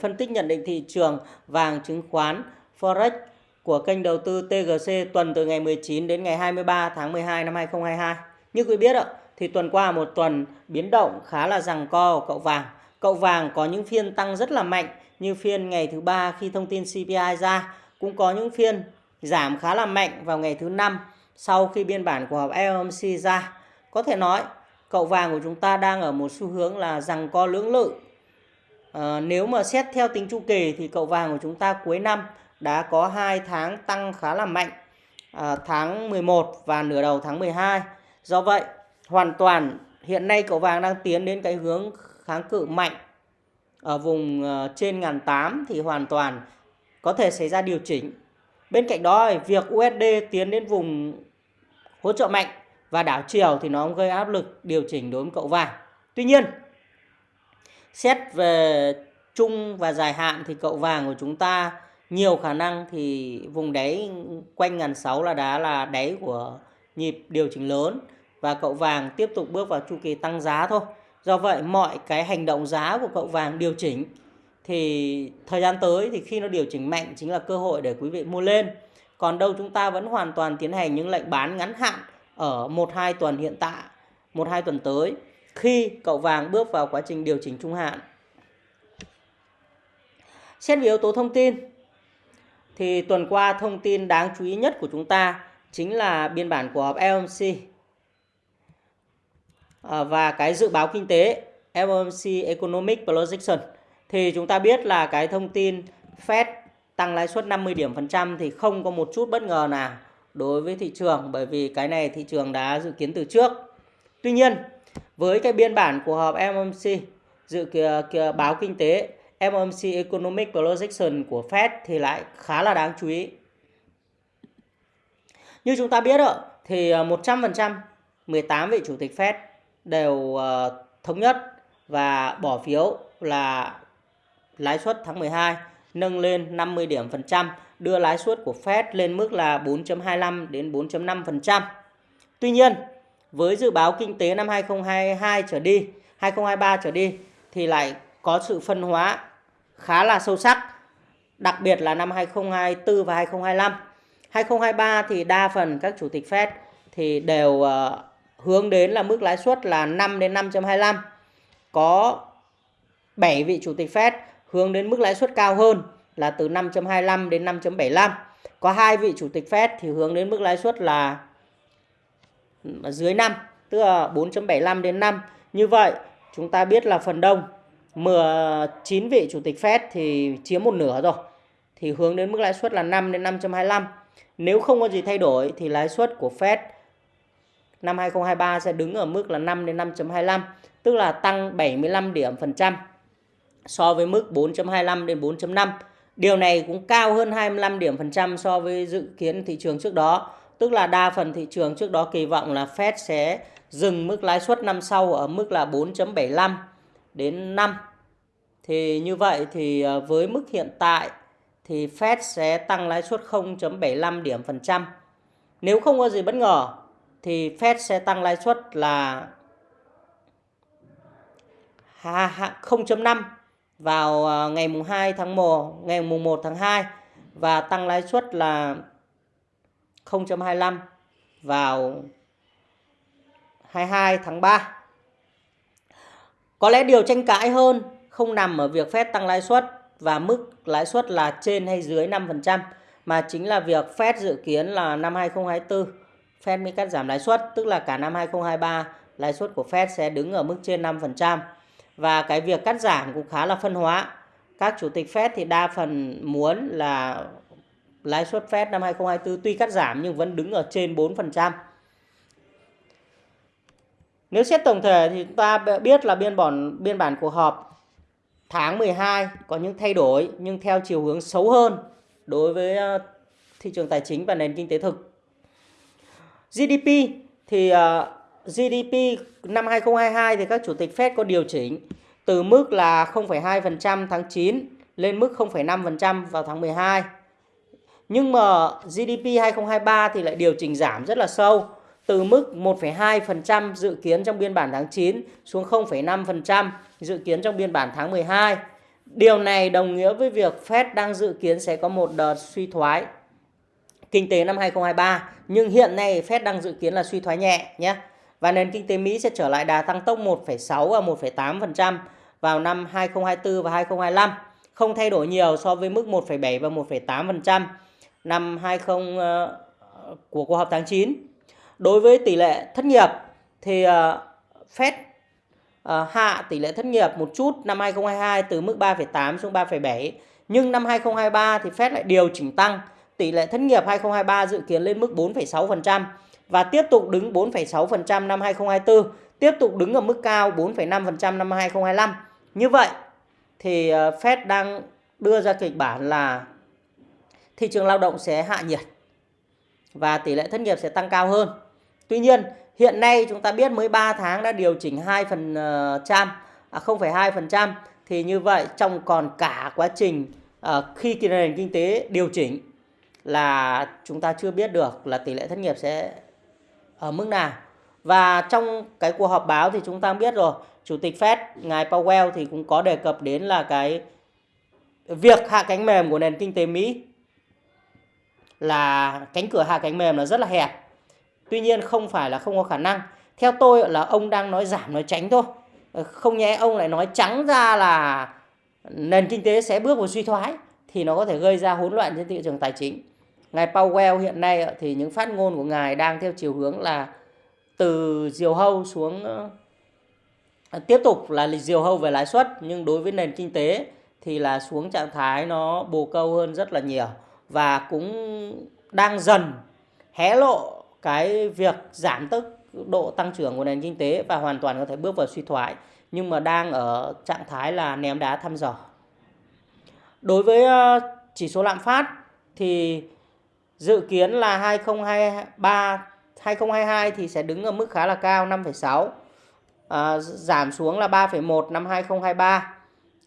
Phân tích nhận định thị trường vàng chứng khoán Forex của kênh đầu tư TGC tuần từ ngày 19 đến ngày 23 tháng 12 năm 2022. Như quý biết ạ, thì tuần qua một tuần biến động khá là rằng co của cậu vàng. Cậu vàng có những phiên tăng rất là mạnh như phiên ngày thứ ba khi thông tin CPI ra, cũng có những phiên giảm khá là mạnh vào ngày thứ năm sau khi biên bản của họp FOMC ra. Có thể nói cậu vàng của chúng ta đang ở một xu hướng là rằng co lưỡng lự À, nếu mà xét theo tính chu kỳ thì cậu vàng của chúng ta cuối năm đã có 2 tháng tăng khá là mạnh à, tháng 11 và nửa đầu tháng 12. Do vậy, hoàn toàn hiện nay cậu vàng đang tiến đến cái hướng kháng cự mạnh ở vùng ờ, trên ngàn tám thì hoàn toàn có thể xảy ra điều chỉnh. Bên cạnh đó, việc USD tiến đến vùng hỗ trợ mạnh và đảo chiều thì nó gây áp lực điều chỉnh đối với cậu vàng. Tuy nhiên, xét về chung và dài hạn thì cậu vàng của chúng ta nhiều khả năng thì vùng đáy quanh ngàn sáu là đá là đáy của nhịp điều chỉnh lớn và cậu vàng tiếp tục bước vào chu kỳ tăng giá thôi. Do vậy mọi cái hành động giá của cậu vàng điều chỉnh thì thời gian tới thì khi nó điều chỉnh mạnh chính là cơ hội để quý vị mua lên. Còn đâu chúng ta vẫn hoàn toàn tiến hành những lệnh bán ngắn hạn ở 1 2 tuần hiện tại, 1 2 tuần tới khi cậu vàng bước vào quá trình điều chỉnh trung hạn. Xét về yếu tố thông tin thì tuần qua thông tin đáng chú ý nhất của chúng ta chính là biên bản của họp FOMC à, và cái dự báo kinh tế FOMC Economic Projection thì chúng ta biết là cái thông tin Fed tăng lãi suất 50 điểm phần trăm thì không có một chút bất ngờ nào đối với thị trường bởi vì cái này thị trường đã dự kiến từ trước. Tuy nhiên, với cái biên bản của họp FOMC dự kìa, kìa, báo kinh tế FOMC Economic Projection của Fed thì lại khá là đáng chú ý. Như chúng ta biết ạ, thì à, 100% 18 vị chủ tịch Fed đều à, thống nhất và bỏ phiếu là lãi suất tháng 12 nâng lên 50 điểm phần trăm, đưa lãi suất của Fed lên mức là 4.25 đến 4.5%. Tuy nhiên, với dự báo kinh tế năm 2022 trở đi, 2023 trở đi thì lại có sự phân hóa khá là sâu sắc, đặc biệt là năm 2024 và 2025. 2023 thì đa phần các chủ tịch Fed thì đều uh, hướng đến là mức lãi suất là 5 đến 5.25. Có 7 vị chủ tịch Fed hướng đến mức lãi suất cao hơn là từ 5.25 đến 5.75. Có hai vị chủ tịch Fed thì hướng đến mức lãi suất là dưới 5, tức là 4.75 đến 5. Như vậy, chúng ta biết là phần đông 19 vị chủ tịch Fed thì chiếm một nửa rồi. Thì hướng đến mức lãi suất là 5 đến 5.25. Nếu không có gì thay đổi thì lãi suất của Fed năm 2023 sẽ đứng ở mức là 5 đến 5.25, tức là tăng 75 điểm phần trăm so với mức 4.25 đến 4.5. Điều này cũng cao hơn 25 điểm phần trăm so với dự kiến thị trường trước đó. Tức là đa phần thị trường trước đó kỳ vọng là Fed sẽ dừng mức lãi suất năm sau ở mức là 4.75 đến 5. Thì như vậy thì ờ, với mức hiện tại thì Fed sẽ tăng lãi suất 0.75 điểm phần trăm. Nếu không có gì bất ngờ thì Fed sẽ tăng lãi suất là 0.5 vào ờ, ngày mùng 2 tháng 1, ngày mùng 1 tháng 2 và tăng lãi suất là 0.25 vào 22 tháng 3. Có lẽ điều tranh cãi hơn không nằm ở việc Fed tăng lãi suất và mức lãi suất là trên hay dưới 5% mà chính là việc Fed dự kiến là năm 2024 Fed mới cắt giảm lãi suất, tức là cả năm 2023 lãi suất của Fed sẽ đứng ở mức trên 5%. Và cái việc cắt giảm cũng khá là phân hóa. Các chủ tịch Fed thì đa phần muốn là lãi suất Fed năm 2024 tuy cắt giảm nhưng vẫn đứng ở trên 4%. Nếu xét tổng thể thì chúng ta biết là biên bản biên bản cuộc họp tháng 12 có những thay đổi nhưng theo chiều hướng xấu hơn đối với ờ, thị trường tài chính và nền kinh tế thực. GDP thì ờ, uh, GDP năm 2022 thì các chủ tịch Fed có điều chỉnh từ mức là 0,2% tháng 9 lên mức 0,5% vào tháng 12. Nhưng mà GDP 2023 thì lại điều chỉnh giảm rất là sâu từ mức 1,2% dự kiến trong biên bản tháng 9 xuống 0,5% dự kiến trong biên bản tháng 12. Điều này đồng nghĩa với việc Fed đang dự kiến sẽ có một đợt suy thoái kinh tế năm 2023 nhưng hiện nay Fed đang dự kiến là suy thoái nhẹ nhé. Và nền kinh tế Mỹ sẽ trở lại đà tăng tốc 1,6 và 1,8% vào năm 2024 và 2025, không thay đổi nhiều so với mức 1,7 và 1,8% năm 20 uh, ờ, của cuộc họp tháng 9. Đối với tỷ lệ thất nghiệp thì uh, Fed uh, hạ tỷ lệ thất nghiệp một chút năm 2022 từ mức 3,8 xuống 3,7, nhưng năm 2023 thì Fed lại điều chỉnh tăng tỷ lệ thất nghiệp 2023 dự kiến lên mức 4,6% và tiếp tục đứng 4,6% năm 2024, tiếp tục đứng ở mức cao 4,5% năm 2025. Như vậy thì ờ, Fed đang đưa ra kịch bản là thị trường lao động sẽ hạ nhiệt và tỷ lệ thất nghiệp sẽ tăng cao hơn. Tuy nhiên, hiện nay chúng ta biết mới 3 tháng đã điều chỉnh 2%, ờ, à 0,2% thì như vậy trong còn cả quá trình à, khi nền kinh tế điều chỉnh là chúng ta chưa biết được là tỷ lệ thất nghiệp sẽ ở mức nào. Và trong cái cuộc họp báo thì chúng ta biết rồi, Chủ tịch Fed ngài Powell thì cũng có đề cập đến là cái việc hạ cánh mềm của nền kinh tế Mỹ là cánh cửa hạ cánh mềm là rất là hẹp. Tuy nhiên không phải là không có khả năng. Theo tôi là ông đang nói giảm, nói tránh thôi. Ờ, không nhẽ ông lại nói trắng ra là nền kinh tế sẽ bước vào suy thoái thì nó có thể gây ra hỗn loạn trên thị trường tài chính. Ngài Powell hiện nay thì những phát ngôn của ngài đang theo chiều hướng là từ diều hâu xuống ờ, tiếp tục là diều hâu về lãi suất, nhưng đối với nền kinh tế thì là xuống trạng thái nó bồ câu hơn rất là nhiều và cũng đang dần hé lộ cái việc giảm tốc độ tăng trưởng của nền kinh tế và hoàn toàn có thể bước vào suy thoái nhưng mà đang ở trạng thái là ném đá thăm dò. Đối với ờ, chỉ số lạm phát thì Dự kiến là 2023 2022 thì sẽ đứng ở mức khá là cao 5,6. À, ờ, giảm xuống là 3,1 năm 2023,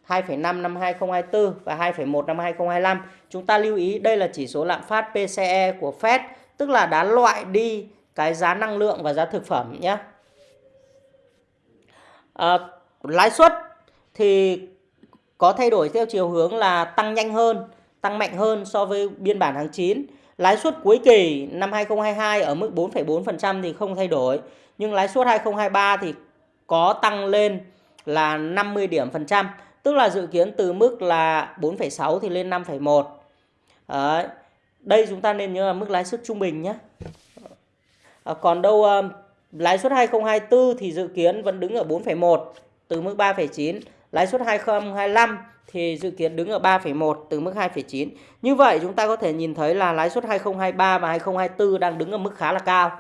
2,5 năm 2024 và 2,1 năm 2025. Chúng ta lưu ý đây là chỉ số lạm phát PCE của Fed, tức là đã loại đi cái giá năng lượng và giá thực phẩm nhé. À, lãi suất thì có thay đổi theo chiều hướng là tăng nhanh hơn, tăng mạnh hơn so với biên bản tháng 9. Lãi suất cuối kỳ năm 2022 ở mức 4,4% thì không thay đổi, nhưng lãi suất 2023 thì có tăng lên là 50 điểm phần trăm, tức là dự kiến từ mức là 4,6 thì lên 5,1. Đấy. Đây chúng ta nên nhớ là mức lãi suất trung bình nhé. À, còn đâu à, lãi suất 2024 thì dự kiến vẫn đứng ở 4,1 từ mức 3,9, lãi suất 2025 thì dự kiến đứng ở 3,1 từ mức 2,9. Như vậy chúng ta có thể nhìn thấy là lãi suất 2023 và 2024 đang đứng ở mức khá là cao.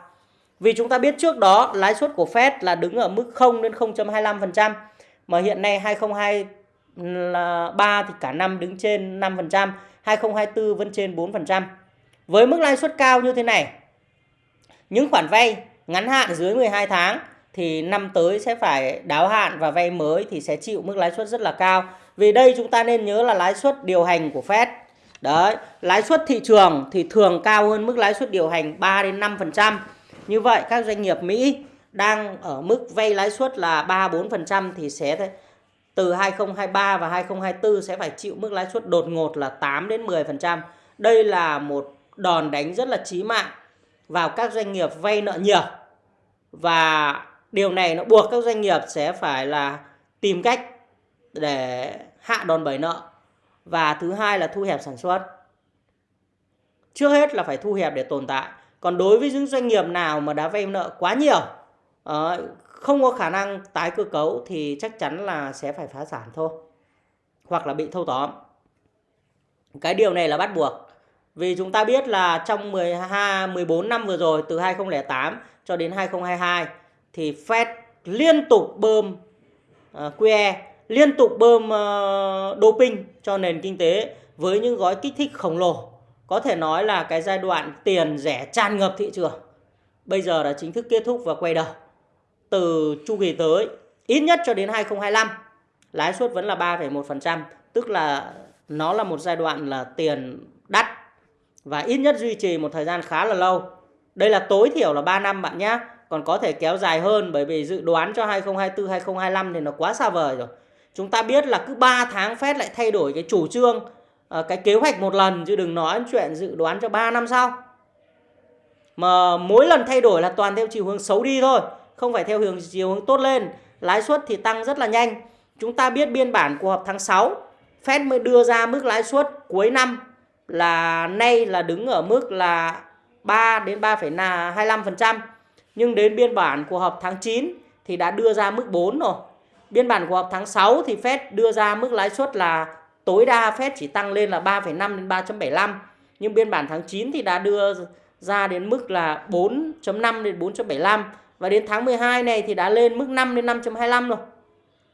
Vì chúng ta biết trước đó lãi suất của Fed là đứng ở mức 0 đến 0.25% mà hiện nay là 3 thì cả năm đứng trên 5%, 2024 vẫn trên 4%. Với mức lãi suất cao như thế này, những khoản vay ngắn hạn dưới 12 tháng thì năm tới sẽ phải đáo hạn và vay mới thì sẽ chịu mức lãi suất rất là cao. Vì đây chúng ta nên nhớ là lãi suất điều hành của Fed. Đấy, lãi suất thị trường thì thường cao hơn mức lãi suất điều hành 3 đến 5%. Như vậy các doanh nghiệp Mỹ đang ở mức vay lãi suất là 3 4% thì sẽ từ 2023 và 2024 sẽ phải chịu mức lãi suất đột ngột là 8 đến 10%. Đây là một đòn đánh rất là chí mạng vào các doanh nghiệp vay nợ nhiều. Và điều này nó buộc các doanh nghiệp sẽ phải là tìm cách để hạ đòn bẩy nợ và thứ hai là thu hẹp sản xuất trước hết là phải thu hẹp để tồn tại còn đối với những doanh nghiệp nào mà đã vay nợ quá nhiều ờ, không có khả năng tái cơ cấu thì chắc chắn là sẽ phải phá sản thôi hoặc là bị thâu tóm cái điều này là bắt buộc vì chúng ta biết là trong 12 14 năm vừa rồi từ 2008 cho đến 2022 thì Fed liên tục bơm ờ, uh, QE liên tục bơm uh, doping cho nền kinh tế với những gói kích thích khổng lồ. Có thể nói là cái giai đoạn tiền rẻ tràn ngập thị trường. Bây giờ đã chính thức kết thúc và quay đầu. Từ chu kỳ tới ít nhất cho đến 2025 lãi suất vẫn là 3,1%, tức là nó là một giai đoạn là tiền đắt và ít nhất duy trì một thời gian khá là lâu. Đây là tối thiểu là 3 năm bạn nhé. Còn có thể kéo dài hơn bởi vì dự đoán cho 2024 2025 thì nó quá xa vời rồi. Chúng ta biết là cứ 3 tháng Fed lại thay đổi cái chủ trương, ờ, cái kế hoạch một lần chứ đừng nói chuyện dự đoán cho 3 năm sau. Mà mỗi lần thay đổi là toàn theo chiều hướng xấu đi thôi, không phải theo hướng chiều hướng tốt lên. Lãi suất thì tăng rất là nhanh. Chúng ta biết biên bản của họp tháng 6, Fed mới đưa ra mức lãi suất cuối năm là nay là đứng ở mức là 3 đến 3,25%. Nhưng đến biên bản của họp tháng 9 thì đã đưa ra mức 4 rồi. Biên bản của họp tháng 6 thì Fed đưa ra mức lãi suất là tối đa Fed chỉ tăng lên là 3,5 đến 3,75 Nhưng biên bản tháng 9 thì đã đưa ra đến mức là 4.5 đến 4.75 và đến tháng 12 này thì đã lên mức 5 đến 5.25 rồi.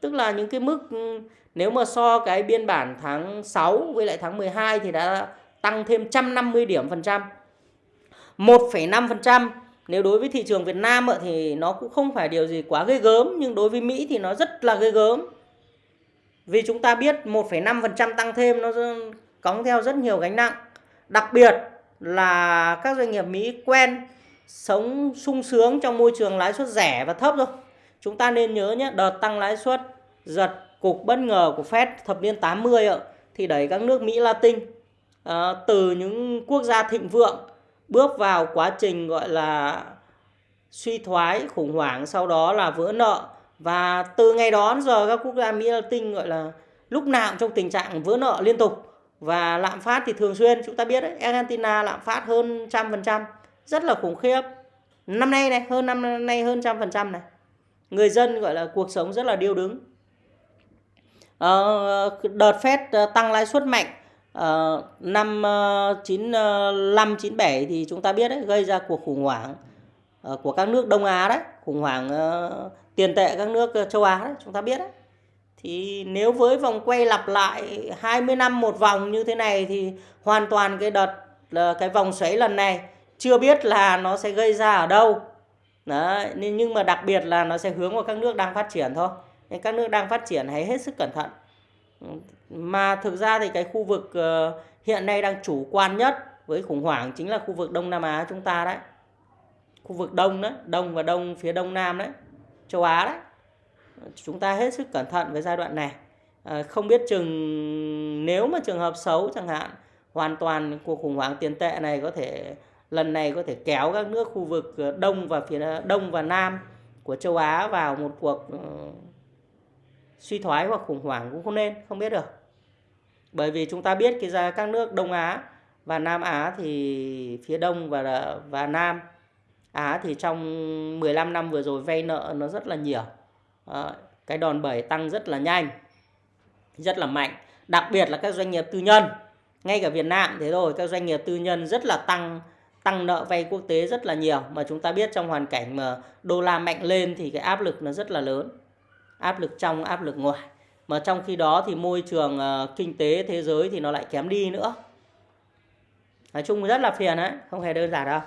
Tức là những cái mức ừ, nếu mà so cái biên bản tháng 6 với lại tháng 12 thì đã tăng thêm 150 điểm phần trăm. 1,5% nếu đối với thị trường Việt Nam thì nó cũng không phải điều gì quá ghê gớm nhưng đối với Mỹ thì nó rất là ghê gớm. Vì chúng ta biết 1,5% tăng thêm nó cóng theo rất nhiều gánh nặng. Đặc biệt là các doanh nghiệp Mỹ quen sống sung sướng trong môi trường lãi suất rẻ và thấp rồi. Chúng ta nên nhớ nhé, đợt tăng lãi suất giật cục bất ngờ của Fed thập niên 80 ạ, thì đẩy các nước Mỹ Latin à, từ những quốc gia thịnh vượng bước vào quá trình gọi là suy thoái khủng hoảng sau đó là vỡ nợ. Và từ ngày đó đến giờ các quốc gia Mỹ Latin gọi là lúc nào cũng trong tình trạng vỡ nợ liên tục. Và lạm phát thì thường xuyên chúng ta biết đấy Argentina lạm phát hơn trăm phần trăm rất là khủng khiếp. Năm nay này hơn năm nay hơn trăm phần trăm này. Người dân gọi là cuộc sống rất là điêu đứng. Ờ, đợt Fed ờ, tăng lãi suất mạnh uh, năm ờ, chín năm chín bảy thì chúng ta biết đấy gây ra cuộc khủng hoảng của các nước Đông Á đấy, khủng hoảng tiền tệ các nước châu Á đấy, chúng ta biết đấy. Thì nếu với vòng quay lặp lại 20 năm một vòng như thế này thì hoàn toàn cái đợt cái vòng xoáy lần này chưa biết là nó sẽ gây ra ở đâu. Đấy, nhưng mà đặc biệt là nó sẽ hướng vào các nước đang phát triển thôi. Nên các nước đang phát triển hãy hết sức cẩn thận mà thực ra thì cái khu vực ờ, hiện nay đang chủ quan nhất với khủng hoảng chính là khu vực Đông Nam Á chúng ta đấy khu vực Đông đấy Đông và Đông phía Đông Nam đấy châu Á đấy chúng ta hết sức cẩn thận với giai đoạn này à, không biết chừng nếu mà trường hợp xấu chẳng hạn hoàn toàn cuộc khủng hoảng tiền tệ này có thể lần này có thể kéo các nước khu vực ờ, đông và phía ờ, đông và nam của châu Á vào một cuộc ờ, suy thoái hoặc khủng hoảng cũng không nên không biết được. Bởi vì chúng ta biết cái ra các nước Đông Á và Nam Á thì phía Đông và và Nam Á thì trong 15 năm vừa rồi vay nợ nó rất là nhiều. À, cái đòn bẩy tăng rất là nhanh rất là mạnh. Đặc biệt là các doanh nghiệp tư nhân ngay cả Việt Nam thế rồi các doanh nghiệp tư nhân rất là tăng tăng nợ vay quốc tế rất là nhiều. Mà chúng ta biết trong hoàn cảnh mà đô la mạnh lên thì cái áp lực nó rất là lớn. Áp lực trong áp lực ngoài. Mà trong khi đó thì môi trường uh, kinh tế thế giới thì nó lại kém đi nữa. Nói chung rất là phiền đấy không hề đơn giản đâu.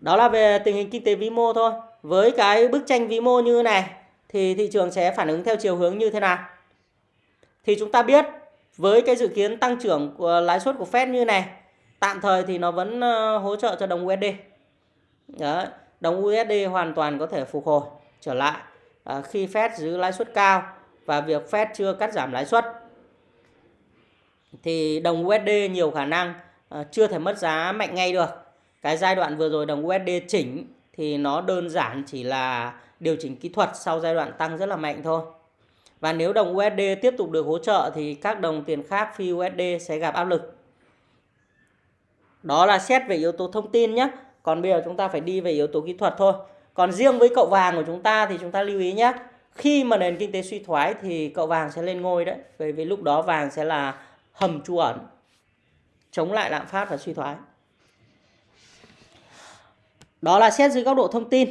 Đó là về tình hình kinh tế vĩ mô thôi. Với cái bức tranh vĩ mô như này thì thị trường sẽ phản ứng theo chiều hướng như thế nào? Thì chúng ta biết với cái dự kiến tăng trưởng của lãi suất của Fed như này tạm thời thì nó vẫn ờ, hỗ trợ cho đồng USD Đấy, đồng USD hoàn toàn có thể phục hồi trở lại À, khi Fed giữ lãi suất cao và việc Fed chưa cắt giảm lãi suất thì đồng USD nhiều khả năng à, chưa thể mất giá mạnh ngay được. Cái giai đoạn vừa rồi đồng USD chỉnh thì nó đơn giản chỉ là điều chỉnh kỹ thuật sau giai đoạn tăng rất là mạnh thôi. Và nếu đồng USD tiếp tục được hỗ trợ thì các đồng tiền khác phi USD sẽ gặp áp lực. Đó là xét về yếu tố thông tin nhé. Còn bây giờ chúng ta phải đi về yếu tố kỹ thuật thôi. Còn riêng với cậu vàng của chúng ta thì chúng ta lưu ý nhé. Khi mà nền kinh tế suy thoái thì cậu vàng sẽ lên ngôi đấy. Bởi vì lúc đó vàng sẽ là hầm trú ẩn. Chống lại lạm phát và suy thoái. Đó là xét dưới góc độ thông tin.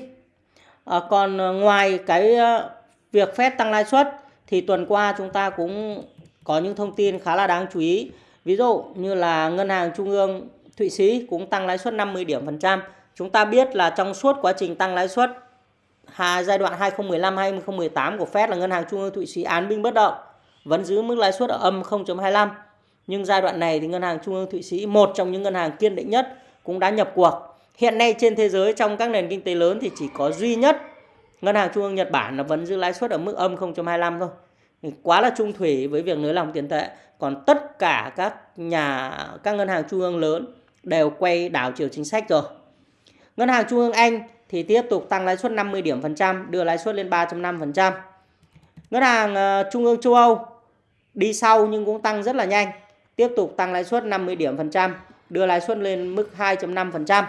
À, còn à, ngoài cái à, việc phép tăng lãi suất thì tuần qua chúng ta cũng có những thông tin khá là đáng chú ý. Ví dụ như là Ngân hàng Trung ương Thụy Sĩ cũng tăng lãi suất 50 điểm phần trăm Chúng ta biết là trong suốt quá trình tăng lãi suất hai giai đoạn 2015-2018 của Fed là Ngân hàng Trung ương Thụy Sĩ án binh bất động vẫn giữ mức lãi suất ở âm 0.25. Nhưng giai đoạn này thì Ngân hàng Trung ương Thụy Sĩ, một trong những ngân hàng kiên định nhất cũng đã nhập cuộc. Hiện nay trên thế giới trong các nền kinh tế lớn thì chỉ có duy nhất ngân hàng trung ương Nhật Bản là vẫn giữ lãi suất ở mức âm 0.25 thôi quá là trung thủy với việc nới lỏng tiền tệ còn tất cả các nhà các ngân hàng trung ương lớn đều quay đảo chiều chính sách rồi. Ngân hàng trung ương Anh thì tiếp tục tăng lãi suất 50 điểm phần trăm, đưa lãi suất lên 3.5% ngân hàng ờ, trung ương châu Âu đi sau nhưng cũng tăng rất là nhanh, tiếp tục tăng lãi suất 50 điểm phần trăm, đưa lãi suất lên mức 2.5%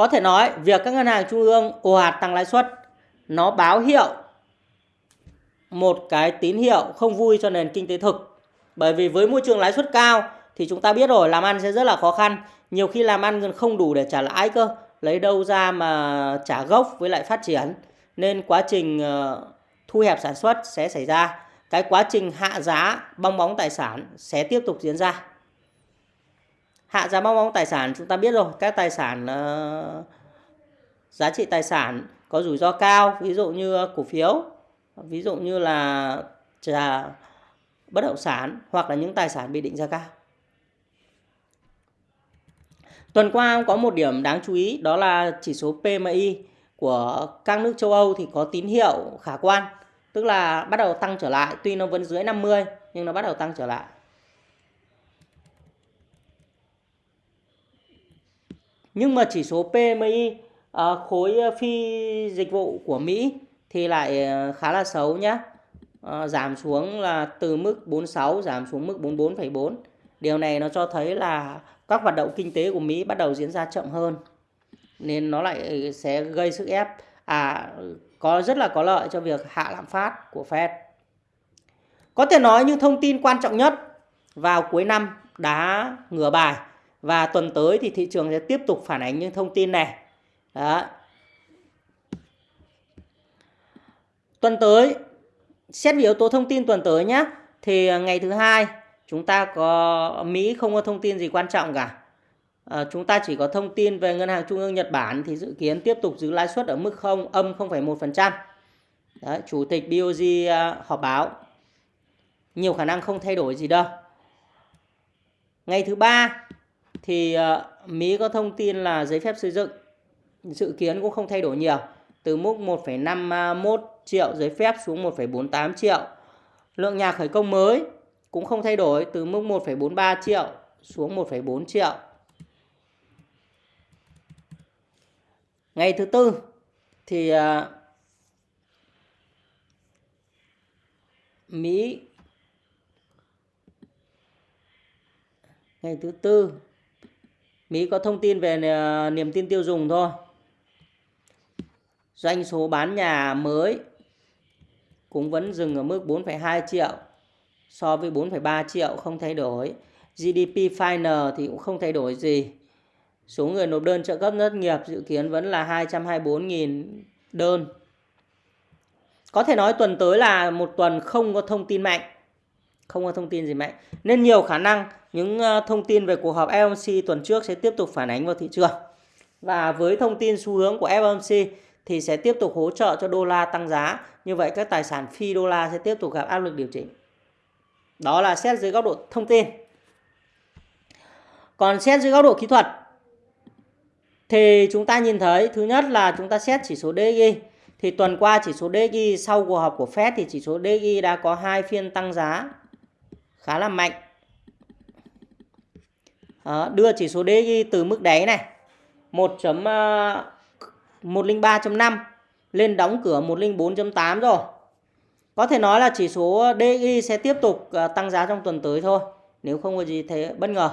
có thể nói việc các ngân hàng trung ương ồ ạt tăng lãi suất, nó báo hiệu một cái tín hiệu không vui cho nền kinh tế thực. Bởi vì với môi trường lãi suất cao thì chúng ta biết rồi làm ăn sẽ rất là khó khăn. Nhiều khi làm ăn không đủ để trả lãi cơ. Lấy đâu ra mà trả gốc với lại phát triển. Nên quá trình ờ, thu hẹp sản xuất sẽ xảy ra. Cái quá trình hạ giá bong bóng tài sản sẽ tiếp tục diễn ra. Hạ giá bong bóng tài sản chúng ta biết rồi. Các tài sản uh, giá trị tài sản có rủi ro cao. Ví dụ như cổ phiếu ví dụ như là trà bất động sản hoặc là những tài sản bị định giá cao. Tuần qua có một điểm đáng chú ý đó là chỉ số PMI của các nước châu Âu thì có tín hiệu khả quan, tức là bắt đầu tăng trở lại, tuy nó vẫn dưới 50 nhưng nó bắt đầu tăng trở lại. Nhưng mà chỉ số PMI à, ờ, khối phi dịch vụ của Mỹ thì lại ờ, khá là xấu nhé. À, ờ, giảm xuống là từ mức 46 giảm xuống mức 44,4. Điều này nó cho thấy là các hoạt động kinh tế của Mỹ bắt đầu diễn ra chậm hơn. Nên nó lại sẽ gây sức ép à có rất là có lợi cho việc hạ lạm phát của Fed. Có thể nói những thông tin quan trọng nhất vào cuối năm đã ngửa bài và tuần tới thì thị trường sẽ tiếp tục phản ánh những thông tin này. Đó. Tuần tới, xét về yếu tố thông tin tuần tới nhé. Thì ngày thứ hai chúng ta có Mỹ không có thông tin gì quan trọng cả. À, chúng ta chỉ có thông tin về ngân hàng trung ương Nhật Bản thì dự kiến tiếp tục giữ lãi suất ở mức không âm 0,1%. Đấy, chủ tịch BOJ à, ờ, họp báo. Nhiều khả năng không thay đổi gì đâu. Ngày thứ ba thì à, Mỹ có thông tin là giấy phép xây dựng dự kiến cũng không thay đổi nhiều từ mức 1,51 triệu giấy phép xuống 1,48 triệu. Lượng nhà khởi công mới cũng không thay đổi từ mức 1,43 triệu xuống 1,4 triệu. Ngày thứ tư thì à, Mỹ ngày thứ tư Mỹ có thông tin về à, niềm tin tiêu dùng thôi doanh số bán nhà mới cũng vẫn dừng ở mức 4,2 triệu so với 4,3 triệu không thay đổi. GDP final thì cũng không thay đổi gì. Số người nộp đơn trợ cấp thất nghiệp dự kiến vẫn là 224.000 đơn. Có thể nói tuần tới là một tuần không có thông tin mạnh. Không có thông tin gì mạnh. Nên nhiều khả năng những ờ, thông tin về cuộc họp FOMC tuần trước sẽ tiếp tục phản ánh vào thị trường. Và với thông tin xu hướng của FOMC thì sẽ tiếp tục hỗ trợ cho đô la tăng giá. Như vậy các tài sản phi đô la sẽ tiếp tục gặp áp lực điều chỉnh. Đó là xét dưới góc độ thông tin. Còn xét dưới góc độ kỹ thuật thì chúng ta nhìn thấy thứ nhất là chúng ta xét chỉ số DXY. Thì tuần qua chỉ số DXY sau cuộc họp của Fed thì chỉ số DXY đã có hai phiên tăng giá khá là mạnh. Đó, đưa chỉ số DXY từ mức đáy này 1. 103.5 ờ, lên đóng cửa 104.8 rồi. Có thể nói là chỉ số DI sẽ tiếp tục ờ, tăng giá trong tuần tới thôi. Nếu không có gì thế bất ngờ.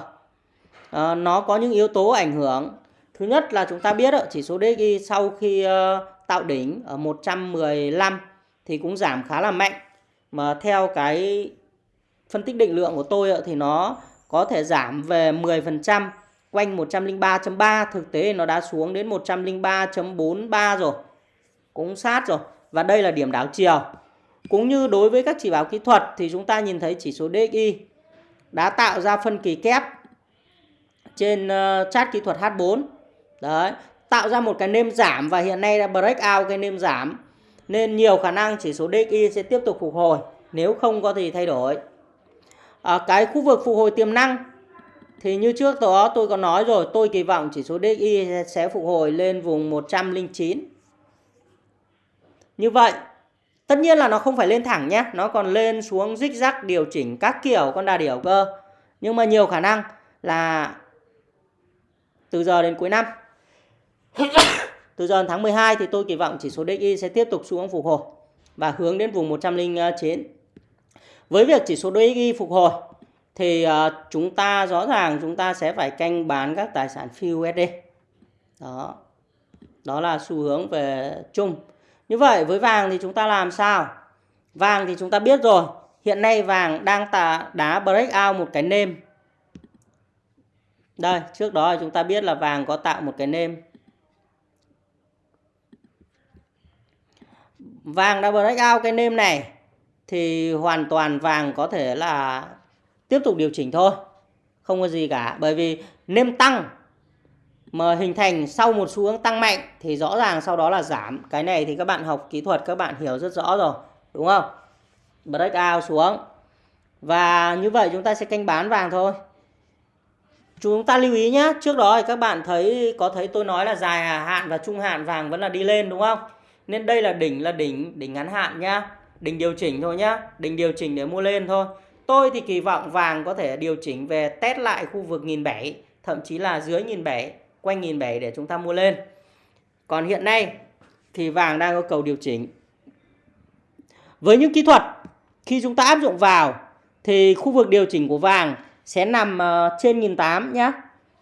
À, nó có những yếu tố ảnh hưởng. Thứ nhất là chúng ta biết chỉ số DI sau khi ờ, tạo đỉnh ở 115 thì cũng giảm khá là mạnh. Mà theo cái phân tích định lượng của tôi thì nó có thể giảm về 10% quanh 103.3 thực tế nó đã xuống đến 103.43 rồi cũng sát rồi và đây là điểm đảo chiều cũng như đối với các chỉ báo kỹ thuật thì chúng ta nhìn thấy chỉ số DXY đã tạo ra phân kỳ kép trên ờ, chart kỹ thuật H4 đấy tạo ra một cái nêm giảm và hiện nay đã break out cái nêm giảm. Nên nhiều khả năng chỉ số DXY sẽ tiếp tục phục hồi nếu không có gì thay đổi. À, cái khu vực phục hồi tiềm năng thì như trước đó tôi có nói rồi, tôi kỳ vọng chỉ số DXY sẽ phục hồi lên vùng 109. Như vậy, tất nhiên là nó không phải lên thẳng nhé, nó còn lên xuống rích rắc điều chỉnh các kiểu con đà điểu cơ. Nhưng mà nhiều khả năng là từ giờ đến cuối năm. từ giờ đến tháng 12 thì tôi kỳ vọng chỉ số DXY sẽ tiếp tục xuống phục hồi và hướng đến vùng 109. Với việc chỉ số DXY phục hồi thì ờ, chúng ta rõ ràng chúng ta sẽ phải canh bán các tài sản phi USD. Đó. Đó là xu hướng về chung. Như vậy với vàng thì chúng ta làm sao? Vàng thì chúng ta biết rồi, hiện nay vàng đang tà đá breakout một cái nêm. Đây, trước đó chúng ta biết là vàng có tạo một cái nêm. Vàng đã breakout cái nêm này thì hoàn toàn vàng có thể là tiếp tục điều chỉnh thôi. Không có gì cả, bởi vì nêm tăng mà hình thành sau một xu hướng tăng mạnh thì rõ ràng sau đó là giảm. Cái này thì các bạn học kỹ thuật các bạn hiểu rất rõ rồi, đúng không? Break out xuống. Và như vậy chúng ta sẽ canh bán vàng thôi. Chúng ta lưu ý nhé, trước đó thì các bạn thấy có thấy tôi nói là dài à, hạn và trung hạn vàng vẫn là đi lên đúng không? Nên đây là đỉnh là đỉnh đỉnh ngắn hạn nhá, đỉnh điều chỉnh thôi nhá, đỉnh điều chỉnh để mua lên thôi. Tôi thì kỳ vọng vàng có thể điều chỉnh về test lại khu vực nghìn bảy thậm chí là dưới nghìn bảy quanh nghìn bảy để chúng ta mua lên. Còn hiện nay thì vàng đang có cầu điều chỉnh. Với những kỹ thuật khi chúng ta áp dụng vào thì khu vực điều chỉnh của vàng sẽ nằm ờ, trên nghìn tám nhé.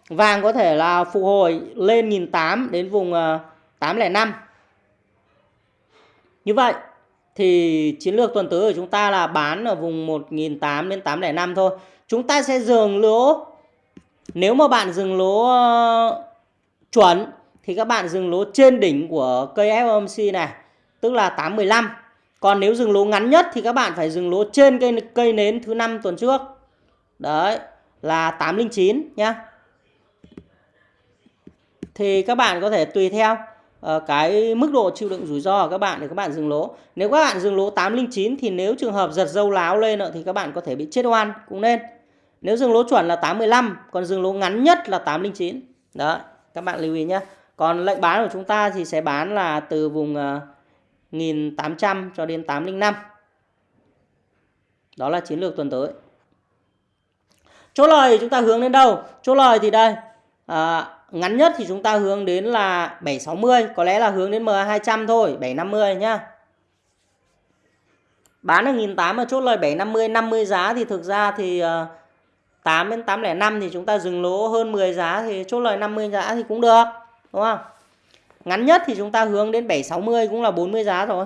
Vàng có thể là phục hồi lên 1008 đến vùng ờ, uh, 805. Như vậy thì chiến lược tuần tới của chúng ta là bán ở vùng 1008 đến 805 thôi. Chúng ta sẽ dừng lỗ nếu mà bạn dừng lỗ ờ, chuẩn thì các bạn dừng lỗ trên đỉnh của cây FOMC này, tức là 815. Còn nếu dừng lỗ ngắn nhất thì các bạn phải dừng lỗ trên cây cây nến thứ năm tuần trước. Đấy, là 809 nhá. Thì các bạn có thể tùy theo ờ, cái mức độ chịu đựng rủi ro của các bạn để các bạn dừng lỗ. Nếu các bạn dừng lỗ 809 thì nếu trường hợp giật dâu láo lên thì các bạn có thể bị chết oan cũng nên. Nếu dừng lỗ chuẩn là 815, còn dừng lỗ ngắn nhất là 809. Đó, các bạn lưu ý nhé. Còn lệnh bán của chúng ta thì sẽ bán là từ vùng ờ, uh, 1800 cho đến 805. Đó là chiến lược tuần tới. Chỗ lời chúng ta hướng đến đâu? Chỗ lời thì đây. À, ngắn nhất thì chúng ta hướng đến là 760. Có lẽ là hướng đến MA200 thôi. 750 nhá. Bán ở 1.800 ở chốt lời 750, 50 giá thì thực ra thì uh, 8 đến 805 thì chúng ta dừng lỗ hơn 10 giá thì chốt lời 50 giá thì cũng được. Đúng không? Ngắn nhất thì chúng ta hướng đến 760 cũng là 40 giá rồi.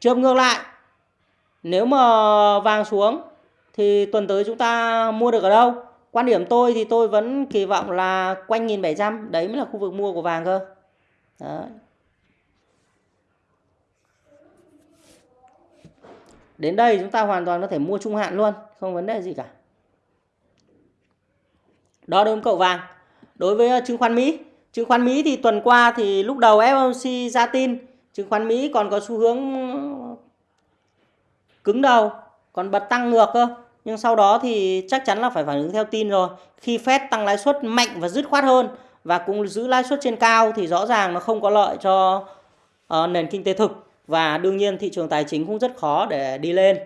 Trường ngược lại, nếu mà vàng xuống thì tuần tới chúng ta mua được ở đâu? Quan điểm tôi thì tôi vẫn kỳ vọng là quanh 1700, đấy mới là khu vực mua của vàng cơ. Đấy. Đến đây chúng ta hoàn toàn có thể mua trung hạn luôn, không vấn đề gì cả. Đó đối với cậu vàng. Đối với ờ, chứng khoán Mỹ, chứng khoán Mỹ thì tuần qua thì lúc đầu FOMC ra tin, chứng khoán Mỹ còn có xu hướng cứng đầu, còn bật tăng ngược cơ. Nhưng sau đó thì chắc chắn là phải phản ứng theo tin rồi. Khi Fed tăng lãi suất mạnh và dứt khoát hơn và cũng giữ lãi suất trên cao thì rõ ràng nó không có lợi cho uh, nền kinh tế thực và đương nhiên thị trường tài chính cũng rất khó để đi lên.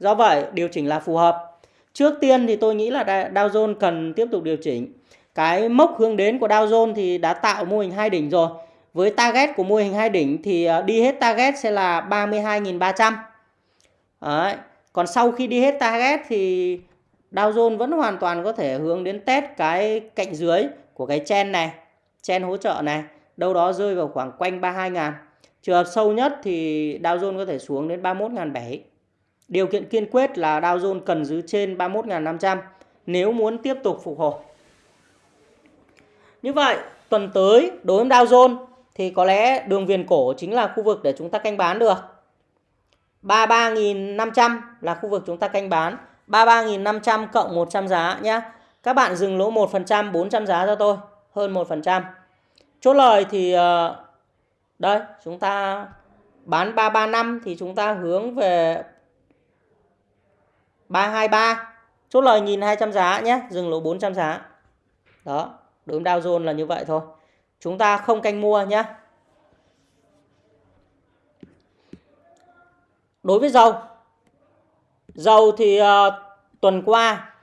Do vậy điều chỉnh là phù hợp. Trước tiên thì tôi nghĩ là Dow Jones cần tiếp tục điều chỉnh. Cái mốc hướng đến của Dow Jones thì đã tạo mô hình hai đỉnh rồi. Với target của mô hình hai đỉnh thì ờ, đi hết target sẽ là 32.300. Đấy. Còn sau khi đi hết target thì Dow Jones vẫn hoàn toàn có thể hướng đến test cái cạnh dưới của cái chen này, chen hỗ trợ này, đâu đó rơi vào khoảng quanh 32.000. Trường hợp sâu nhất thì Dow Jones có thể xuống đến 31.700. Điều kiện kiên quyết là Dow Jones cần giữ trên 31.500 nếu muốn tiếp tục phục hồi. Như vậy, tuần tới đối với Dow Jones thì có lẽ đường viền cổ chính là khu vực để chúng ta canh bán được. 33.500 là khu vực chúng ta canh bán. 33.500 cộng 100 giá nhé. Các bạn dừng lỗ 1%, 400 giá cho tôi. Hơn 1%. Chốt lời thì ờ, đây chúng ta bán 335 thì chúng ta hướng về 323 chốt lời 1.200 giá nhé dừng lỗ 400 giá đó đối Dow Jones là như vậy thôi chúng ta không canh mua nhé. Đối với dầu, dầu thì uh, tuần qua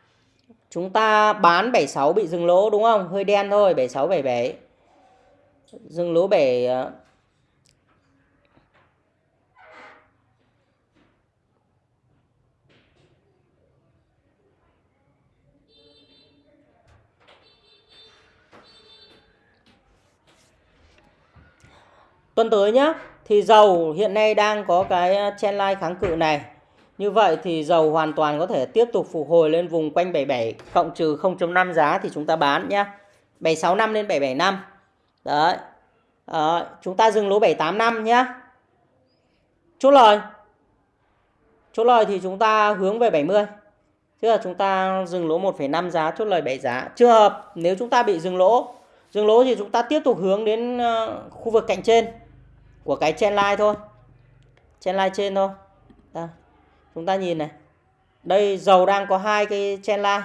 chúng ta bán 76 bị dừng lỗ đúng không? Hơi đen thôi, 76 77. Dừng lỗ 7 uh, ờ, Tuần tới nhá, thì dầu hiện nay đang có cái ờ, trendline kháng cự này. Như vậy thì dầu hoàn toàn có thể tiếp tục phục hồi lên vùng quanh 77 cộng trừ 0.5 giá thì chúng ta bán nhá. 765 lên 775. Đấy. À, Chúng ta dừng lỗ 785 nhá. Chốt lời. Chốt lời thì chúng ta hướng về 70. Tức là chúng ta dừng lỗ 1,5 giá, chốt lời 7 giá. Trường hợp nếu chúng ta bị dừng lỗ, dừng lỗ thì chúng ta tiếp tục hướng đến ờ, khu vực cạnh trên của cái chen line thôi. Chen line trên thôi. Đó. chúng ta nhìn này. Đây, dầu đang có hai cái chen line.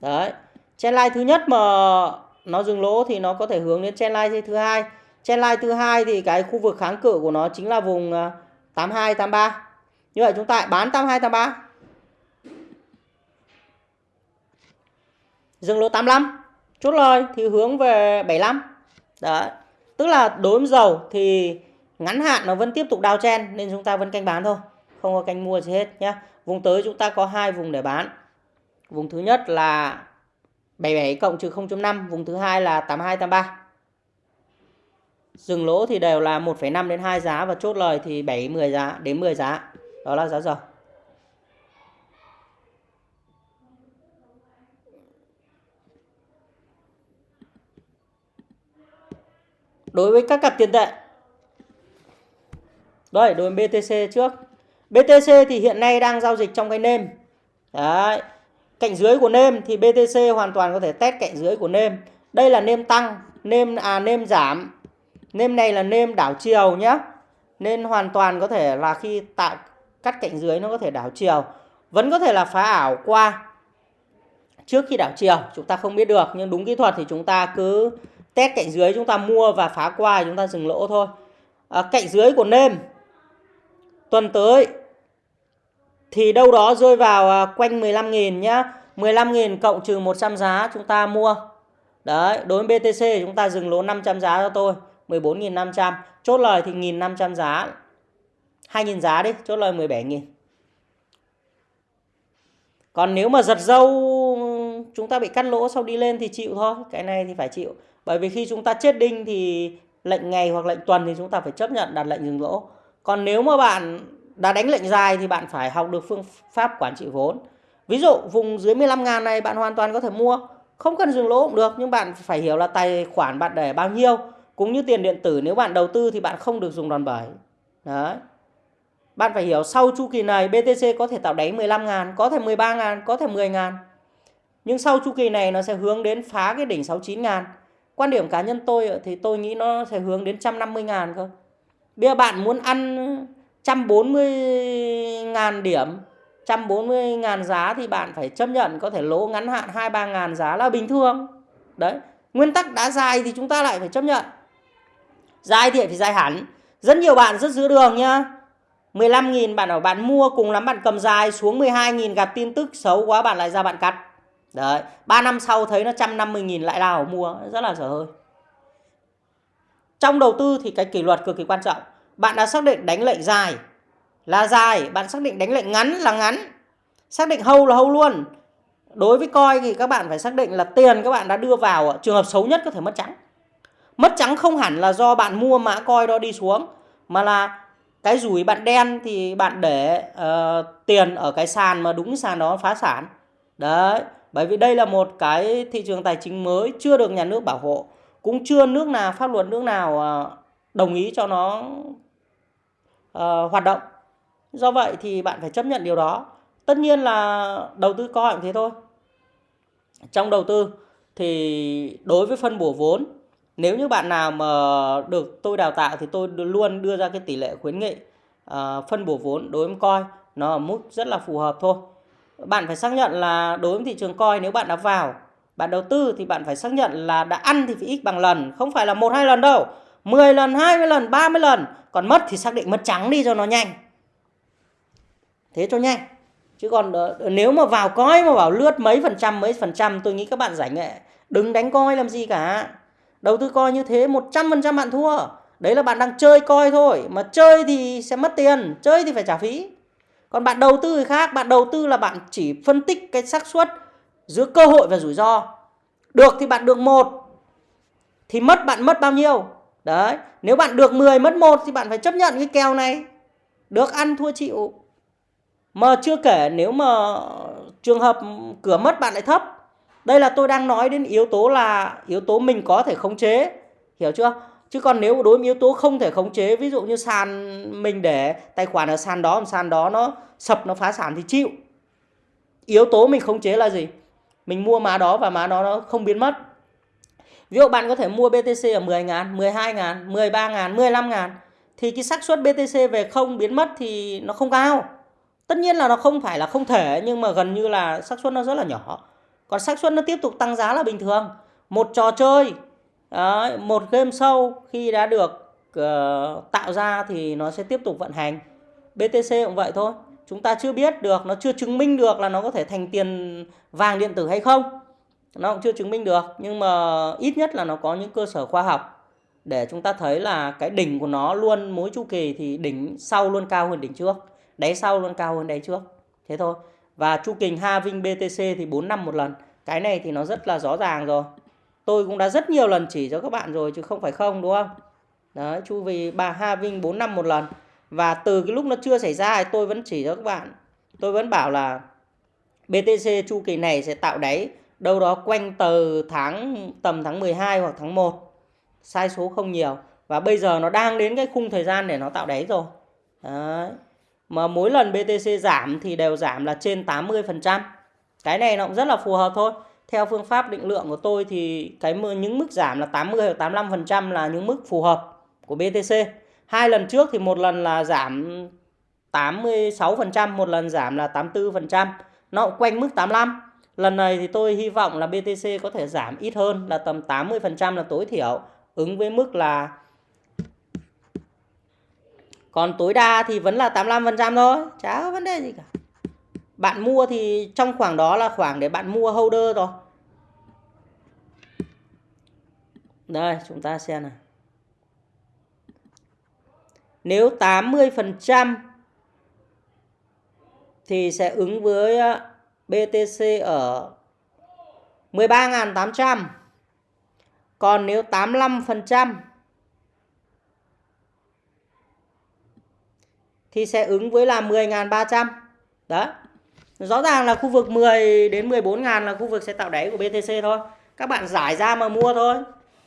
Đấy chen line thứ nhất mà nó dừng lỗ thì nó có thể hướng đến chen line thứ hai. Chen line thứ hai thì cái khu vực kháng cự của nó chính là vùng à, 82 83 như vậy chúng ta bán 82 83 dừng lỗ 85 chốt lời thì hướng về 75 đấy. Tức là đối với dầu thì ngắn hạn nó vẫn tiếp tục đào chen nên chúng ta vẫn canh bán thôi. Không có canh mua gì hết nhé vùng tới chúng ta có hai vùng để bán. Vùng thứ nhất là 77 cộng trừ 0.5 vùng thứ hai là 82 83 dừng lỗ thì đều là 1,5 đến 2 giá và chốt lời thì 7 10 giá đến 10 giá. Đó là giá dầu. Đối với các cặp tiền tệ. Đây, đối với BTC trước. BTC thì hiện nay đang giao dịch trong cái nêm. Đấy, cạnh dưới của nêm thì BTC hoàn toàn có thể test cạnh dưới của nêm. Đây là nêm tăng, nêm à nêm giảm. Nêm này là nêm đảo chiều nhé nên hoàn toàn có thể là khi tạo cắt cạnh dưới nó có thể đảo chiều. Vẫn có thể là phá ảo qua trước khi đảo chiều. Chúng ta không biết được, nhưng đúng kỹ thuật thì chúng ta cứ test cạnh dưới chúng ta mua và phá qua chúng ta dừng lỗ thôi. À, cạnh dưới của nêm tuần tới thì đâu đó rơi vào à, quanh 15.000 nhá. 15.000 cộng trừ 100 giá chúng ta mua. Đấy đối với BTC chúng ta dừng lỗ 500 giá cho tôi 14.500 chốt lời thì 1.500 giá 2.000 giá đi chốt lời 17.000 còn nếu mà giật dâu chúng ta bị cắt lỗ sau đi lên thì chịu thôi cái này thì phải chịu bởi vì khi chúng ta chết đinh thì lệnh ngày hoặc lệnh tuần thì chúng ta phải chấp nhận đặt lệnh dừng lỗ còn nếu mà bạn đã đánh lệnh dài thì bạn phải học được phương pháp quản trị vốn. Ví dụ, vùng dưới 15 ngàn này bạn hoàn toàn có thể mua. Không cần dừng lỗ cũng được, nhưng bạn phải hiểu là tài khoản bạn để bao nhiêu. Cũng như tiền điện tử, nếu bạn đầu tư thì bạn không được dùng đòn bẩy. Đấy. Bạn phải hiểu sau chu kỳ này BTC có thể tạo đáy 15 ngàn, có thể 13 ngàn, có thể 10 ngàn. Nhưng sau chu kỳ này nó sẽ hướng đến phá cái đỉnh 69 ngàn quan điểm cá nhân tôi thì tôi nghĩ nó sẽ hướng đến 150 ngàn cơ. Bây giờ bạn muốn ăn 140 ngàn điểm 140 ngàn giá thì bạn phải chấp nhận có thể lỗ ngắn hạn 2-3 ngàn giá là bình thường. Đấy, nguyên tắc đã dài thì chúng ta lại phải chấp nhận. Dài thì phải dài hẳn. Rất nhiều bạn rất giữ đường nhá. 15.000 bạn ở bạn mua cùng lắm, bạn cầm dài xuống 12.000 gặp tin tức xấu quá, bạn lại ra bạn cắt. Đấy, 3 năm sau thấy nó 150 nghìn lại đào mua, rất là dở hơi. Trong đầu tư thì cái kỷ luật cực kỳ quan trọng. Bạn đã xác định đánh lệnh dài là dài, bạn xác định đánh lệnh ngắn là ngắn. Xác định hâu là hâu luôn. Đối với coi thì các bạn phải xác định là tiền các bạn đã đưa vào trường hợp xấu nhất có thể mất trắng. Mất trắng không hẳn là do bạn mua mã coi đó đi xuống mà là cái rủi bạn đen thì bạn để uh, tiền ở cái sàn mà đúng sàn đó phá sản. Đấy, bởi vì đây là một cái thị trường tài chính mới chưa được nhà nước bảo hộ. Cũng chưa nước nào pháp luật nước nào à, đồng ý cho nó uh, hoạt động. Do vậy thì bạn phải chấp nhận điều đó. Tất nhiên là đầu tư coi cũng thế thôi. Trong đầu tư thì đối với phân bổ vốn nếu như bạn nào mà được tôi đào tạo thì tôi luôn đưa ra cái tỷ lệ khuyến nghị uh, phân bổ vốn đối với coi nó ở mức rất là phù hợp thôi bạn phải xác nhận là đối với thị trường coi nếu bạn đã vào, bạn đầu tư thì bạn phải xác nhận là đã ăn thì phải x bằng lần, không phải là một hai lần đâu. 10 lần 20 lần 30 lần, còn mất thì xác định mất trắng đi cho nó nhanh. Thế cho nhanh. Chứ còn ờ, nếu mà vào coi mà bảo lướt mấy phần trăm, mấy phần trăm, tôi nghĩ các bạn giải nghệ, đừng đánh coi làm gì cả. Đầu tư coi như thế 100% bạn thua. Đấy là bạn đang chơi coi thôi, mà chơi thì sẽ mất tiền, chơi thì phải trả phí còn bạn đầu tư thì khác, bạn đầu tư là bạn chỉ phân tích cái xác suất giữa cơ hội và rủi ro. Được thì bạn được một, thì mất bạn mất bao nhiêu? Đấy, nếu bạn được 10 mất một thì bạn phải chấp nhận cái kèo này. Được ăn, thua, chịu. Mà chưa kể nếu mà trường hợp cửa mất bạn lại thấp. Đây là tôi đang nói đến yếu tố là, yếu tố mình có thể khống chế. Hiểu chưa? Chứ còn nếu đối với yếu tố không thể khống chế, ví dụ như sàn mình để tài khoản ở sàn đó sàn đó nó sập, nó phá sản thì chịu. Yếu tố mình khống chế là gì? Mình mua má đó và má đó nó không biến mất. Ví dụ bạn có thể mua BTC ở 10 ngàn 12 ngàn 13 ngàn 15 ngàn, thì cái xác suất BTC về không biến mất thì nó không cao. Tất nhiên là nó không phải là không thể, nhưng mà gần như là xác suất nó rất là nhỏ. Còn xác suất nó tiếp tục tăng giá là bình thường. Một trò chơi Đấy, một game sau khi đã được uh, tạo ra thì nó sẽ tiếp tục vận hành. BTC cũng vậy thôi. Chúng ta chưa biết được nó chưa chứng minh được là nó có thể thành tiền vàng điện tử hay không. Nó cũng chưa chứng minh được nhưng mà ít nhất là nó có những cơ sở khoa học để chúng ta thấy là cái đỉnh của nó luôn mỗi chu kỳ thì đỉnh sau luôn cao hơn đỉnh trước đáy sau luôn cao hơn đáy trước. Thế thôi. Và chu kỳ Having BTC thì 4 năm một lần. Cái này thì nó rất là rõ ràng rồi tôi cũng đã rất nhiều lần chỉ cho các bạn rồi chứ không phải không, đúng không? Đấy, chu vì bà Having 4 năm một lần. Và từ cái lúc nó chưa xảy ra thì tôi vẫn chỉ cho các bạn. Tôi vẫn bảo là BTC chu kỳ này sẽ tạo đáy đâu đó quanh từ tháng, tầm tháng 12 hoặc tháng 1 sai số không nhiều. Và bây giờ nó đang đến cái khung thời gian để nó tạo đáy rồi. Đấy. Mà mỗi lần BTC giảm thì đều giảm là trên 80%. Cái này nó cũng rất là phù hợp thôi. Theo phương pháp định lượng của tôi thì cái những mức giảm là 80 hoặc 85% là những mức phù hợp của BTC. Hai lần trước thì một lần là giảm 86%, một lần giảm là 84%. Nó cũng quanh mức 85. Lần này thì tôi hy vọng là BTC có thể giảm ít hơn là tầm 80% là tối thiểu ứng với mức là còn tối đa thì vẫn là 85% thôi chả có vấn đề gì cả bạn mua thì trong khoảng đó là khoảng để bạn mua holder rồi đây, chúng ta xem này nếu 80% thì sẽ ứng với ờ, BTC ở 13.800 còn nếu 85% thì sẽ ứng với là 10.300 đó rõ ràng là khu vực 10 đến 14 ngàn là khu vực sẽ tạo đáy của BTC thôi. Các bạn giải ra mà mua thôi.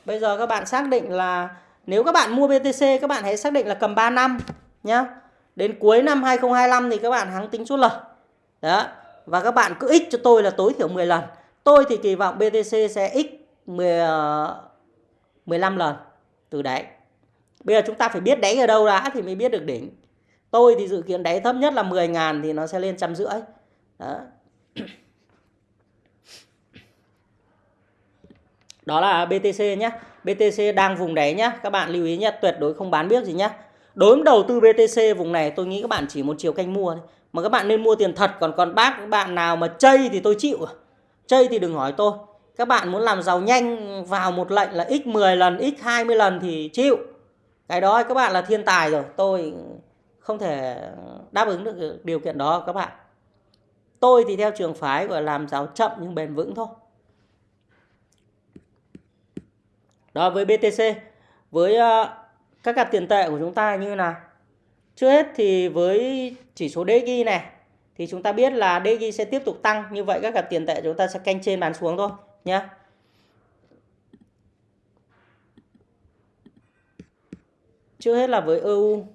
Bây giờ các bạn xác định là nếu các bạn mua BTC các bạn hãy xác định là cầm 3 năm nhá. Đến cuối năm 2025 thì các bạn hãng tính chốt lời. Đó. Và các bạn cứ x cho tôi là tối thiểu 10 lần. Tôi thì kỳ vọng BTC sẽ x 10, 15 lần từ đáy. bây giờ chúng ta phải biết đáy ở đâu đã thì mới biết được đỉnh. Tôi thì dự kiến đáy thấp nhất là 10.000 thì nó sẽ lên trăm rưỡi đó. đó là BTC nhé BTC đang vùng đáy nhé các bạn lưu ý nhé tuyệt đối không bán biết gì nhé đối với đầu tư BTC vùng này, tôi nghĩ các bạn chỉ một chiều canh mua thôi. Mà các bạn nên mua tiền thật. Còn còn bác các bạn nào mà chơi thì tôi chịu. Chơi thì đừng hỏi tôi. Các bạn muốn làm giàu nhanh vào một lệnh là x 10 lần, x 20 lần thì chịu. Cái đó, các bạn là thiên tài rồi. Tôi không thể đáp ứng được điều kiện đó, các bạn tôi thì theo trường phái gọi là làm giàu chậm nhưng bền vững thôi. Đó với BTC với ờ, các cặp tiền tệ của chúng ta như là, trước hết thì với chỉ số DXY này thì chúng ta biết là DXY sẽ tiếp tục tăng. Như vậy các cặp tiền tệ chúng ta sẽ canh trên bán xuống thôi nhé trước hết là với EU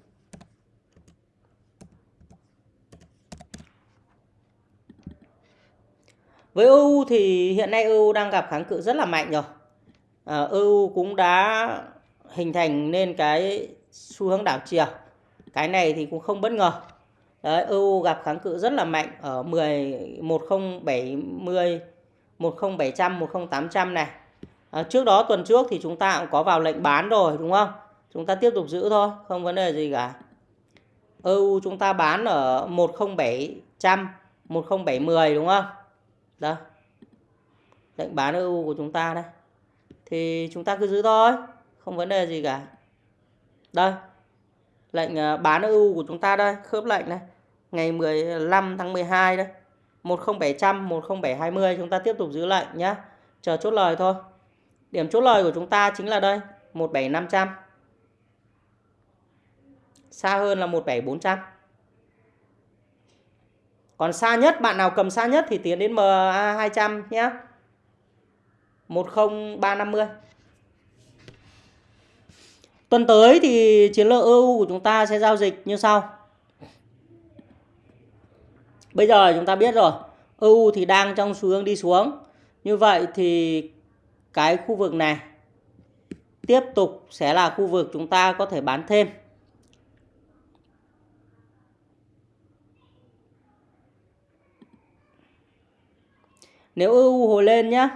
Với EU thì hiện nay EU đang gặp kháng cự rất là mạnh rồi. Ờ, à, EU cũng đã hình thành nên cái xu hướng đảo chiều. Cái này thì cũng không bất ngờ. Đấy, EU gặp kháng cự rất là mạnh ở 10 1070 10700 10800 này. À, trước đó tuần trước thì chúng ta cũng có vào lệnh bán rồi đúng không? Chúng ta tiếp tục giữ thôi, không vấn đề gì cả. EU chúng ta bán ở 10700 10710 đúng không? Đây. Lệnh bán EU của chúng ta đây. Thì chúng ta cứ giữ thôi, không vấn đề gì cả. Đây. Lệnh ờ, bán EU của chúng ta đây, khớp lệnh này. Ngày 15 tháng 12 đây. 10700 10720 chúng ta tiếp tục giữ lệnh nhé. Chờ chốt lời thôi. Điểm chốt lời của chúng ta chính là đây, 17500. Xa hơn là 17400. Còn xa nhất, bạn nào cầm xa nhất thì tiến đến MA200 nhé. 10350. Tuần tới thì chiến lược EU của chúng ta sẽ giao dịch như sau. Bây giờ chúng ta biết rồi, EU thì đang trong xu hướng đi xuống. Như vậy thì cái khu vực này tiếp tục sẽ là khu vực chúng ta có thể bán thêm. Nếu EU hồi lên nhé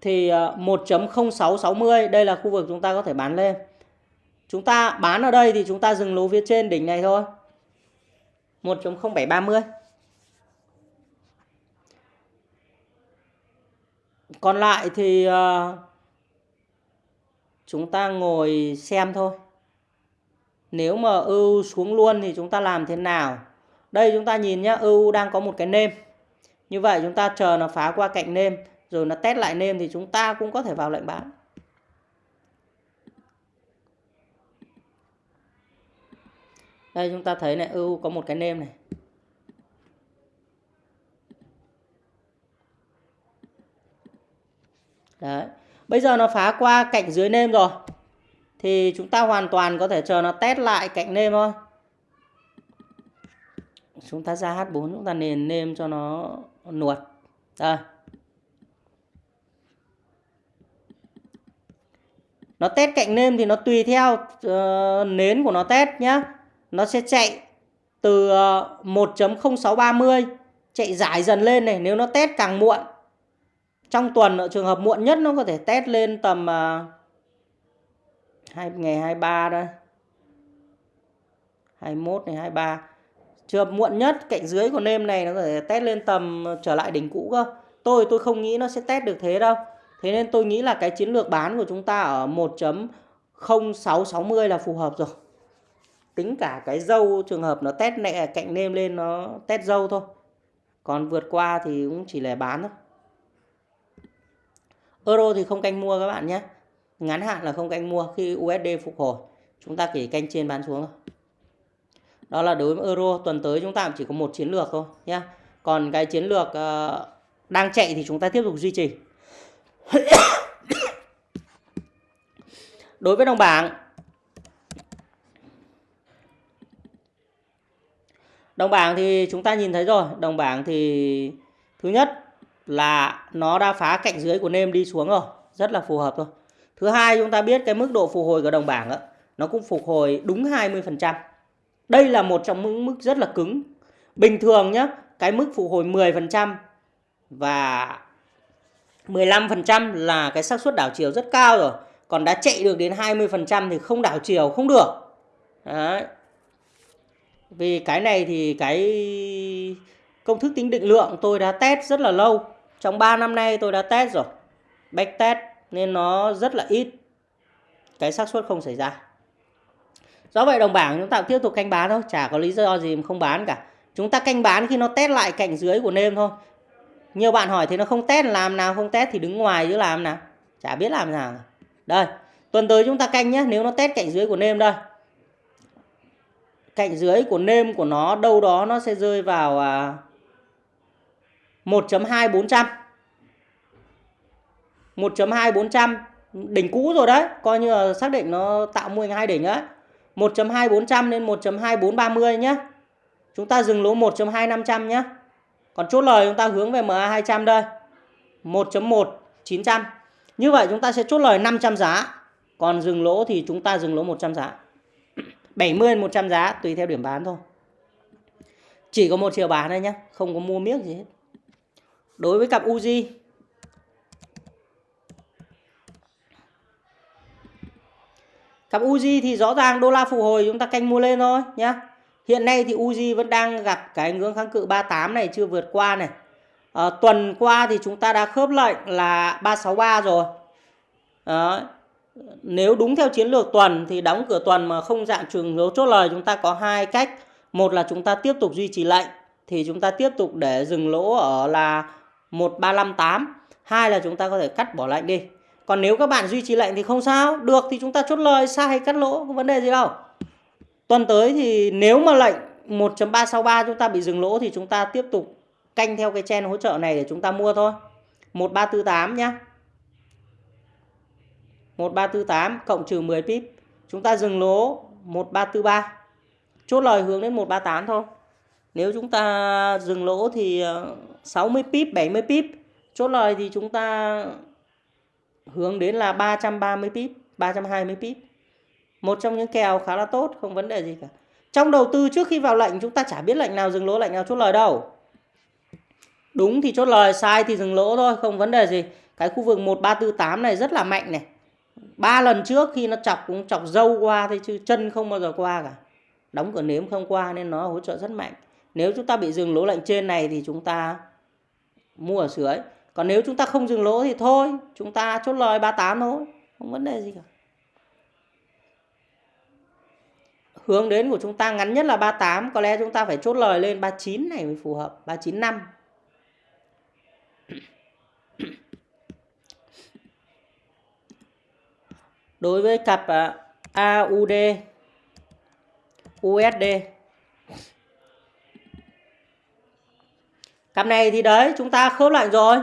thì ờ, 1.0660 đây là khu vực chúng ta có thể bán lên. Chúng ta bán ở đây thì chúng ta dừng lỗ phía trên đỉnh này thôi. 1.0730. Còn lại thì ờ, chúng ta ngồi xem thôi. Nếu mà ưu xuống luôn thì chúng ta làm thế nào? Đây chúng ta nhìn nhá ưu đang có một cái nêm. Như vậy chúng ta chờ nó phá qua cạnh nêm rồi nó test lại nêm thì chúng ta cũng có thể vào lệnh bán. Đây chúng ta thấy này, ưu có một cái nêm này. Đấy. Bây giờ nó phá qua cạnh dưới nêm rồi. Thì chúng ta hoàn toàn có thể chờ nó test lại cạnh nêm thôi. Chúng ta ra H4 chúng ta nền nêm cho nó nuột. Đây. Nó test cạnh nêm thì nó tùy theo uh, nến của nó test nhá. Nó sẽ chạy từ ờ, uh, 1.0630 chạy giải dần lên này. Nếu nó test càng muộn trong tuần ở trường hợp muộn nhất nó có thể test lên tầm uh, hai ngày 23 đây 21 này 23 trường hợp muộn nhất, cạnh dưới của nêm này nó có thể test lên tầm ờ, trở lại đỉnh cũ cơ tôi tôi không nghĩ nó sẽ test được thế đâu thế nên tôi nghĩ là cái chiến lược bán của chúng ta ở 1.0660 là phù hợp rồi tính cả cái dâu trường hợp nó test nẹ, cạnh nêm lên nó test dâu thôi còn vượt qua thì cũng chỉ là bán thôi Euro thì không canh mua các bạn nhé. Ngắn hạn là không canh mua khi USD phục hồi. Chúng ta chỉ canh trên bán xuống thôi. Đó là đối với Euro tuần tới chúng ta chỉ có một chiến lược thôi nhé. Còn cái chiến lược uh, đang chạy thì chúng ta tiếp tục duy trì. đối với đồng bảng Đồng bảng thì chúng ta nhìn thấy rồi, đồng bảng thì thứ nhất là nó đã phá cạnh dưới của nêm đi xuống rồi rất là phù hợp thôi thứ hai chúng ta biết cái mức độ phục hồi của đồng bảng đó, nó cũng phục hồi đúng 20% đây là một trong những mức rất là cứng bình thường nhé cái mức phục hồi 10% và 15% là cái xác suất đảo chiều rất cao rồi còn đã chạy được đến 20% thì không đảo chiều, không được Đấy. vì cái này thì cái công thức tính định lượng tôi đã test rất là lâu trong 3 năm nay tôi đã test rồi. Back test nên nó rất là ít. Cái xác suất không xảy ra. Do vậy đồng bảng chúng ta tiếp tục canh bán thôi. Chả có lý do gì mà không bán cả. Chúng ta canh bán khi nó test lại cạnh dưới của nêm thôi. Nhiều bạn hỏi thì nó không test làm nào không test thì đứng ngoài chứ làm nào. Chả biết làm nào. Đây. Tuần tới chúng ta canh nhé. Nếu nó test cạnh dưới của nêm đây. Cạnh dưới của nêm của nó đâu đó nó sẽ rơi vào... À, 1.2400 1.2400 đỉnh cũ rồi đấy coi như là xác định nó tạo mô hình hai đỉnh đấy 1.2400 lên 1.2430 nhé chúng ta dừng lỗ 1.2500 nhé còn chốt lời chúng ta hướng về MA200 đây. 1.1900. như vậy chúng ta sẽ chốt lời 500 giá. Còn dừng lỗ thì chúng ta dừng lỗ 100 giá. 70 100 giá, tùy theo điểm bán thôi. Chỉ có một chiều bán thôi nhé không có mua miếng gì hết. Đối với cặp Uzi cặp Uzi thì rõ ràng đô la phục hồi chúng ta canh mua lên thôi nhá. Hiện nay thì Uzi vẫn đang gặp cái ngưỡng kháng cự 38 này chưa vượt qua này. À, tuần qua thì chúng ta đã khớp lệnh là 363 rồi. Đó. nếu đúng theo chiến lược tuần thì đóng cửa tuần mà không dạng trường dấu chốt lời chúng ta có hai cách. Một là chúng ta tiếp tục duy trì lệnh thì chúng ta tiếp tục để dừng lỗ ở là 1358 hai là chúng ta có thể cắt bỏ lệnh đi còn nếu các bạn duy trì lệnh thì không sao. Được thì chúng ta chốt lời, sai hay cắt lỗ, không vấn đề gì đâu. Tuần tới thì nếu mà lệnh 1.363 chúng ta bị dừng lỗ thì chúng ta tiếp tục canh theo cái chen hỗ trợ này để chúng ta mua thôi. 1348 nhá. 1348 cộng trừ 10 pip, chúng ta dừng lỗ 1343 chốt lời hướng đến 138 thôi. Nếu chúng ta dừng lỗ thì ờ, 60 pip 70 pip. Chốt lời thì chúng ta hướng đến là 330 pip 320 pip. Một trong những kèo khá là tốt, không vấn đề gì cả. Trong đầu tư trước khi vào lệnh, chúng ta chả biết lệnh nào dừng lỗ, lệnh nào chốt lời đâu. Đúng thì chốt lời, sai thì dừng lỗ thôi, không vấn đề gì. Cái khu vực 1348 này rất là mạnh này. Ba lần trước khi nó chọc, cũng chọc dâu qua thôi, chứ chân không bao giờ qua cả. Đóng cửa nếm không qua nên nó hỗ trợ rất mạnh. Nếu chúng ta bị dừng lỗ lệnh trên này thì chúng ta mua ở dưới còn nếu chúng ta không dừng lỗ thì thôi, chúng ta chốt lời 38 thôi, không vấn đề gì cả. Hướng đến của chúng ta ngắn nhất là 38 có lẽ chúng ta phải chốt lời lên 39 này mới phù hợp 395 đối với cặp à, AUD USD cặp này thì đấy, chúng ta khớp lệnh rồi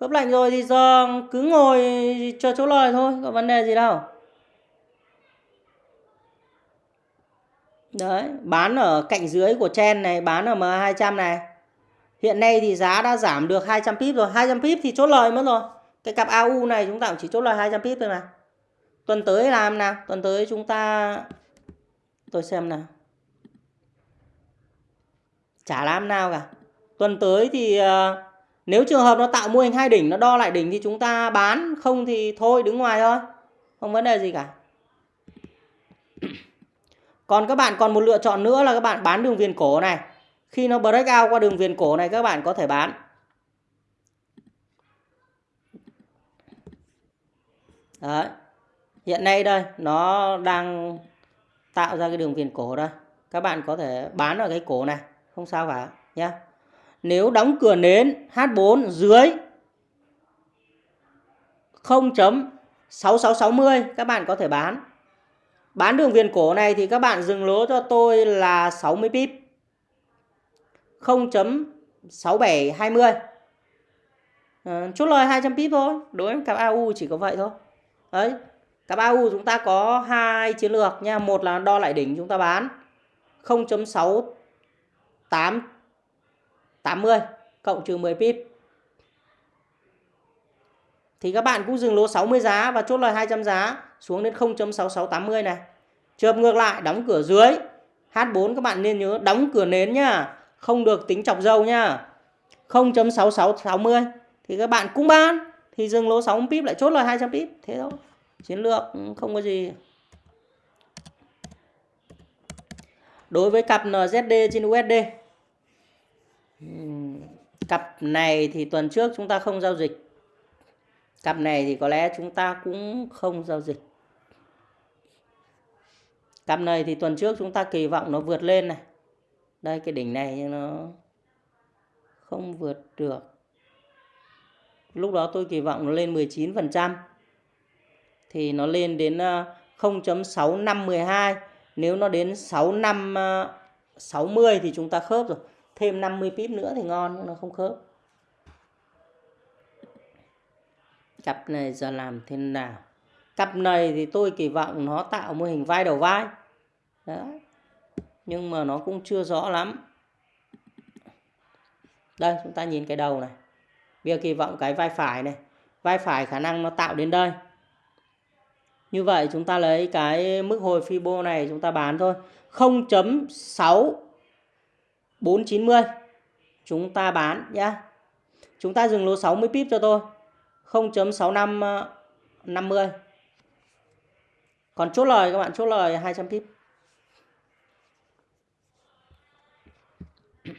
khớp lạnh rồi thì do cứ ngồi cho chỗ lời thôi có vấn đề gì đâu. Đấy bán ở cạnh dưới của chen này bán ở M200 này. Hiện nay thì giá đã giảm được 200 pip rồi 200 pip thì chốt lời mất rồi. Cái cặp AU này chúng ta cũng chỉ chốt lời 200 pip thôi mà. Tuần tới làm nào tuần tới chúng ta tôi xem nào. Chả làm nào cả. Tuần tới thì uh, nếu trường hợp nó tạo mô hình hai đỉnh nó đo lại đỉnh thì chúng ta bán không thì thôi đứng ngoài thôi không vấn đề gì cả còn các bạn còn một lựa chọn nữa là các bạn bán đường viền cổ này khi nó break out qua đường viền cổ này các bạn có thể bán Đấy. Hiện nay đây nó đang tạo ra cái đường viền cổ đây. Các bạn có thể bán ở cái cổ này, không sao cả nhé. Nếu đóng cửa nến H4 dưới 0.6660 các bạn có thể bán. Bán đường viền cổ này thì các bạn dừng lỗ cho tôi là 60 pip. 0.6720. À, chốt lời 200 pip thôi. Đối với cặp AU chỉ có vậy thôi. Đấy, Cặp AU chúng ta có hai chiến lược nha. Một là đo lại đỉnh chúng ta bán 80 cộng trừ 10 pip. Thì các bạn cũng dừng lỗ 60 giá và chốt lời 200 giá xuống đến 0.6680 này. Trường ngược lại đóng cửa dưới. H4 các bạn nên nhớ đóng cửa nến nhá, không được tính chọc dâu nhá. 0.6660 thì các bạn cũng bán. Thì dừng lỗ 60 pip lại chốt lời 200 pip, thế thôi. Chiến lược ừ, không có gì. Đối với cặp NZD trên USD cặp này thì tuần trước chúng ta không giao dịch. Cặp này thì có lẽ chúng ta cũng không giao dịch. Cặp này thì tuần trước chúng ta kỳ vọng nó vượt lên này. Đây cái đỉnh này nhưng nó không vượt được. Lúc đó tôi kỳ vọng nó lên 19 phần trăm. Thì nó lên đến ờ, 0.6512 nếu nó đến 6560 ờ, thì chúng ta khớp rồi thêm 50 pip nữa thì ngon, nhưng nó không khớp. Cặp này giờ làm thế nào? Cặp này thì tôi kỳ vọng nó tạo mô hình vai đầu vai. Đó nhưng mà nó cũng chưa rõ lắm. Đây, chúng ta nhìn cái đầu này. Bây giờ kỳ vọng cái vai phải này. Vai phải khả năng nó tạo đến đây. Như vậy chúng ta lấy cái mức hồi Fibo này chúng ta bán thôi. 0.6 490 chúng ta bán nhá. Chúng ta dừng lỗ 60 pip cho tôi. 0.65 50. Ờ, Còn chốt lời các bạn, chốt lời 200 pip.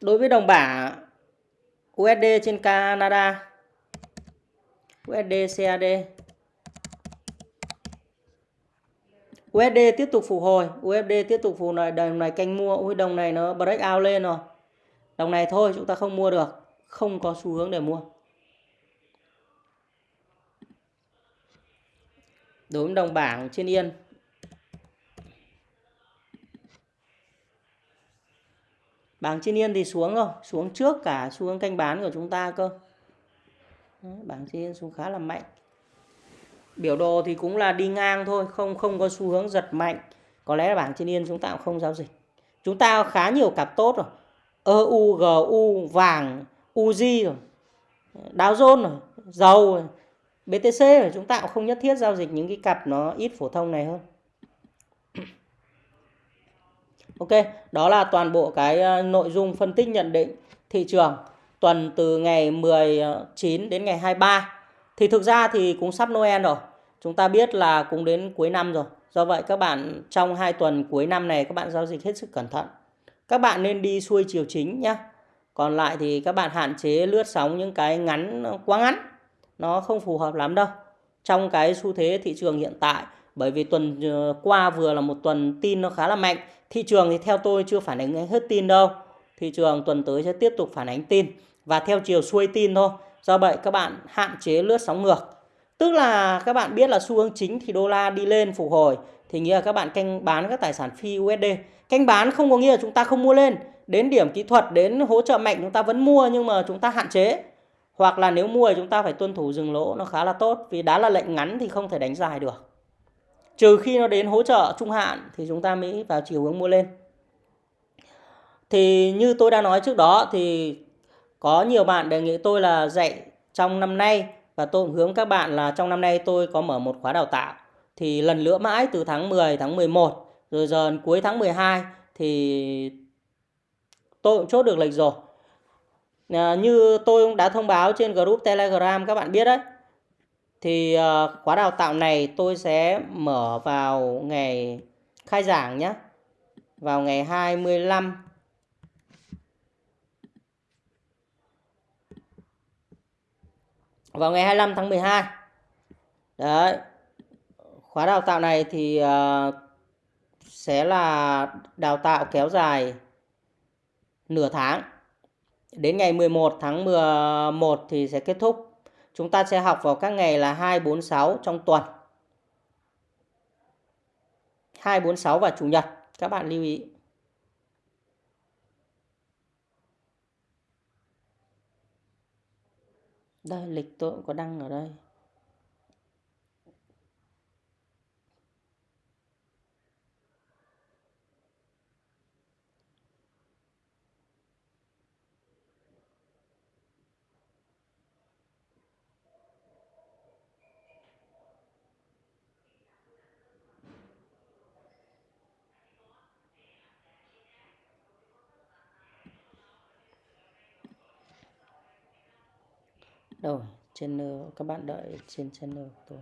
Đối với đồng bảng USD trên Canada USD CAD USD tiếp tục phục hồi. USD tiếp tục phục hồi. Đồng này canh mua. Ui, đồng này nó break out lên rồi. Đồng này thôi, chúng ta không mua được. Không có xu hướng để mua. Đối với đồng bảng trên yên. Bảng trên yên thì xuống rồi. Xuống trước cả xu hướng canh bán của chúng ta cơ. Bảng trên yên xuống khá là mạnh biểu đồ thì cũng là đi ngang thôi không không có xu hướng giật mạnh. Có lẽ là bảng trên yên chúng ta cũng không giao dịch. Chúng ta khá nhiều cặp tốt rồi. EU, GU, vàng, UZ rồi. Dow Jones rồi. Dầu rồi. BTC rồi. Chúng ta cũng không nhất thiết giao dịch những cái cặp nó ít phổ thông này hơn. Ok, đó là toàn bộ cái ờ, nội dung phân tích nhận định thị trường. Tuần từ ngày 19 ờ, đến ngày 23. Thì thực ra thì cũng sắp Noel rồi. Chúng ta biết là cũng đến cuối năm rồi. Do vậy các bạn trong hai tuần cuối năm này các bạn giao dịch hết sức cẩn thận. Các bạn nên đi xuôi chiều chính nhé. Còn lại thì các bạn hạn chế lướt sóng những cái ngắn, quá ngắn. Nó không phù hợp lắm đâu. Trong cái xu thế thị trường hiện tại, bởi vì tuần ờ, qua vừa là một tuần tin nó khá là mạnh thị trường thì theo tôi chưa phản ánh hết tin đâu thị trường tuần tới sẽ tiếp tục phản ánh tin và theo chiều xuôi tin thôi do vậy các bạn hạn chế lướt sóng ngược. Tức là các bạn biết là xu hướng chính thì đô la đi lên phục hồi, thì nghĩa là các bạn canh bán các tài sản phi USD canh bán không có nghĩa là chúng ta không mua lên. Đến điểm kỹ thuật, đến hỗ trợ mạnh chúng ta vẫn mua nhưng mà chúng ta hạn chế. Hoặc là nếu mua thì chúng ta phải tuân thủ dừng lỗ, nó khá là tốt. Vì đã là lệnh ngắn thì không thể đánh dài được. Trừ khi nó đến hỗ trợ trung hạn thì chúng ta mới vào chiều hướng mua lên. Thì như tôi đã nói trước đó thì có nhiều bạn đề nghị tôi là dạy trong năm nay và tôi cũng hướng các bạn là trong năm nay tôi có mở một khóa đào tạo. Thì lần lữa mãi từ tháng 10 tháng 11 rồi giờ cuối tháng 12 thì tôi cũng chốt được lịch rồi. À, như tôi cũng đã thông báo trên group telegram các bạn biết đấy. Thì à, khóa đào tạo này tôi sẽ mở vào ngày khai giảng nhé. Vào ngày 25 Vào ngày 25 tháng 12 Đấy Khóa đào tạo này thì uh, sẽ là đào tạo kéo dài nửa tháng Đến ngày 11 tháng 11 thì sẽ kết thúc Chúng ta sẽ học vào các ngày là 2, 4, 6 trong tuần. 2, 4, 6 và Chủ nhật. Các bạn lưu ý. Đây, lịch tôi cũng có đăng ở đây. Rồi channel ờ, các bạn đợi trên channel của tôi.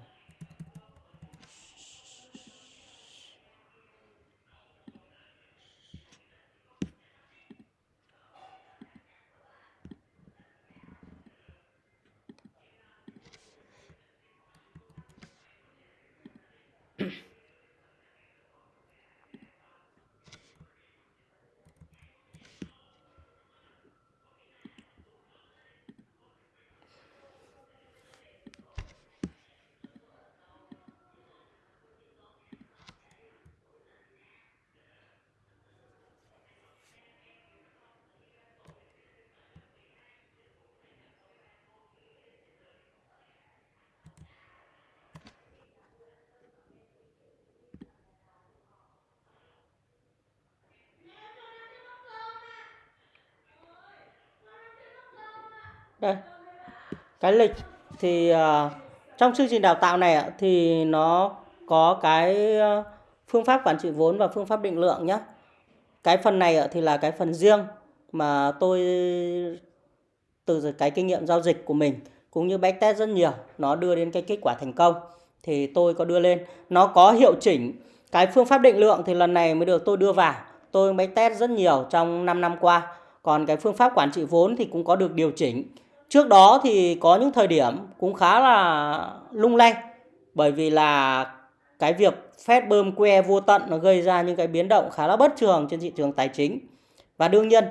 Đây. Cái lịch thì uh, trong chương trình đào tạo này thì nó có cái ờ, phương pháp quản trị vốn và phương pháp định lượng nhé cái phần này thì là cái phần riêng mà tôi từ cái kinh nghiệm giao dịch của mình cũng như backtest rất nhiều nó đưa đến cái kết quả thành công thì tôi có đưa lên. Nó có hiệu chỉnh cái phương pháp định lượng thì lần này mới được tôi đưa vào. Tôi backtest rất nhiều trong 5 năm qua. Còn cái phương pháp quản trị vốn thì cũng có được điều chỉnh trước đó thì có những thời điểm cũng khá là lung lay, bởi vì là cái việc phép bơm que vô tận nó gây ra những cái biến động khá là bất thường trên thị trường tài chính. Và đương nhiên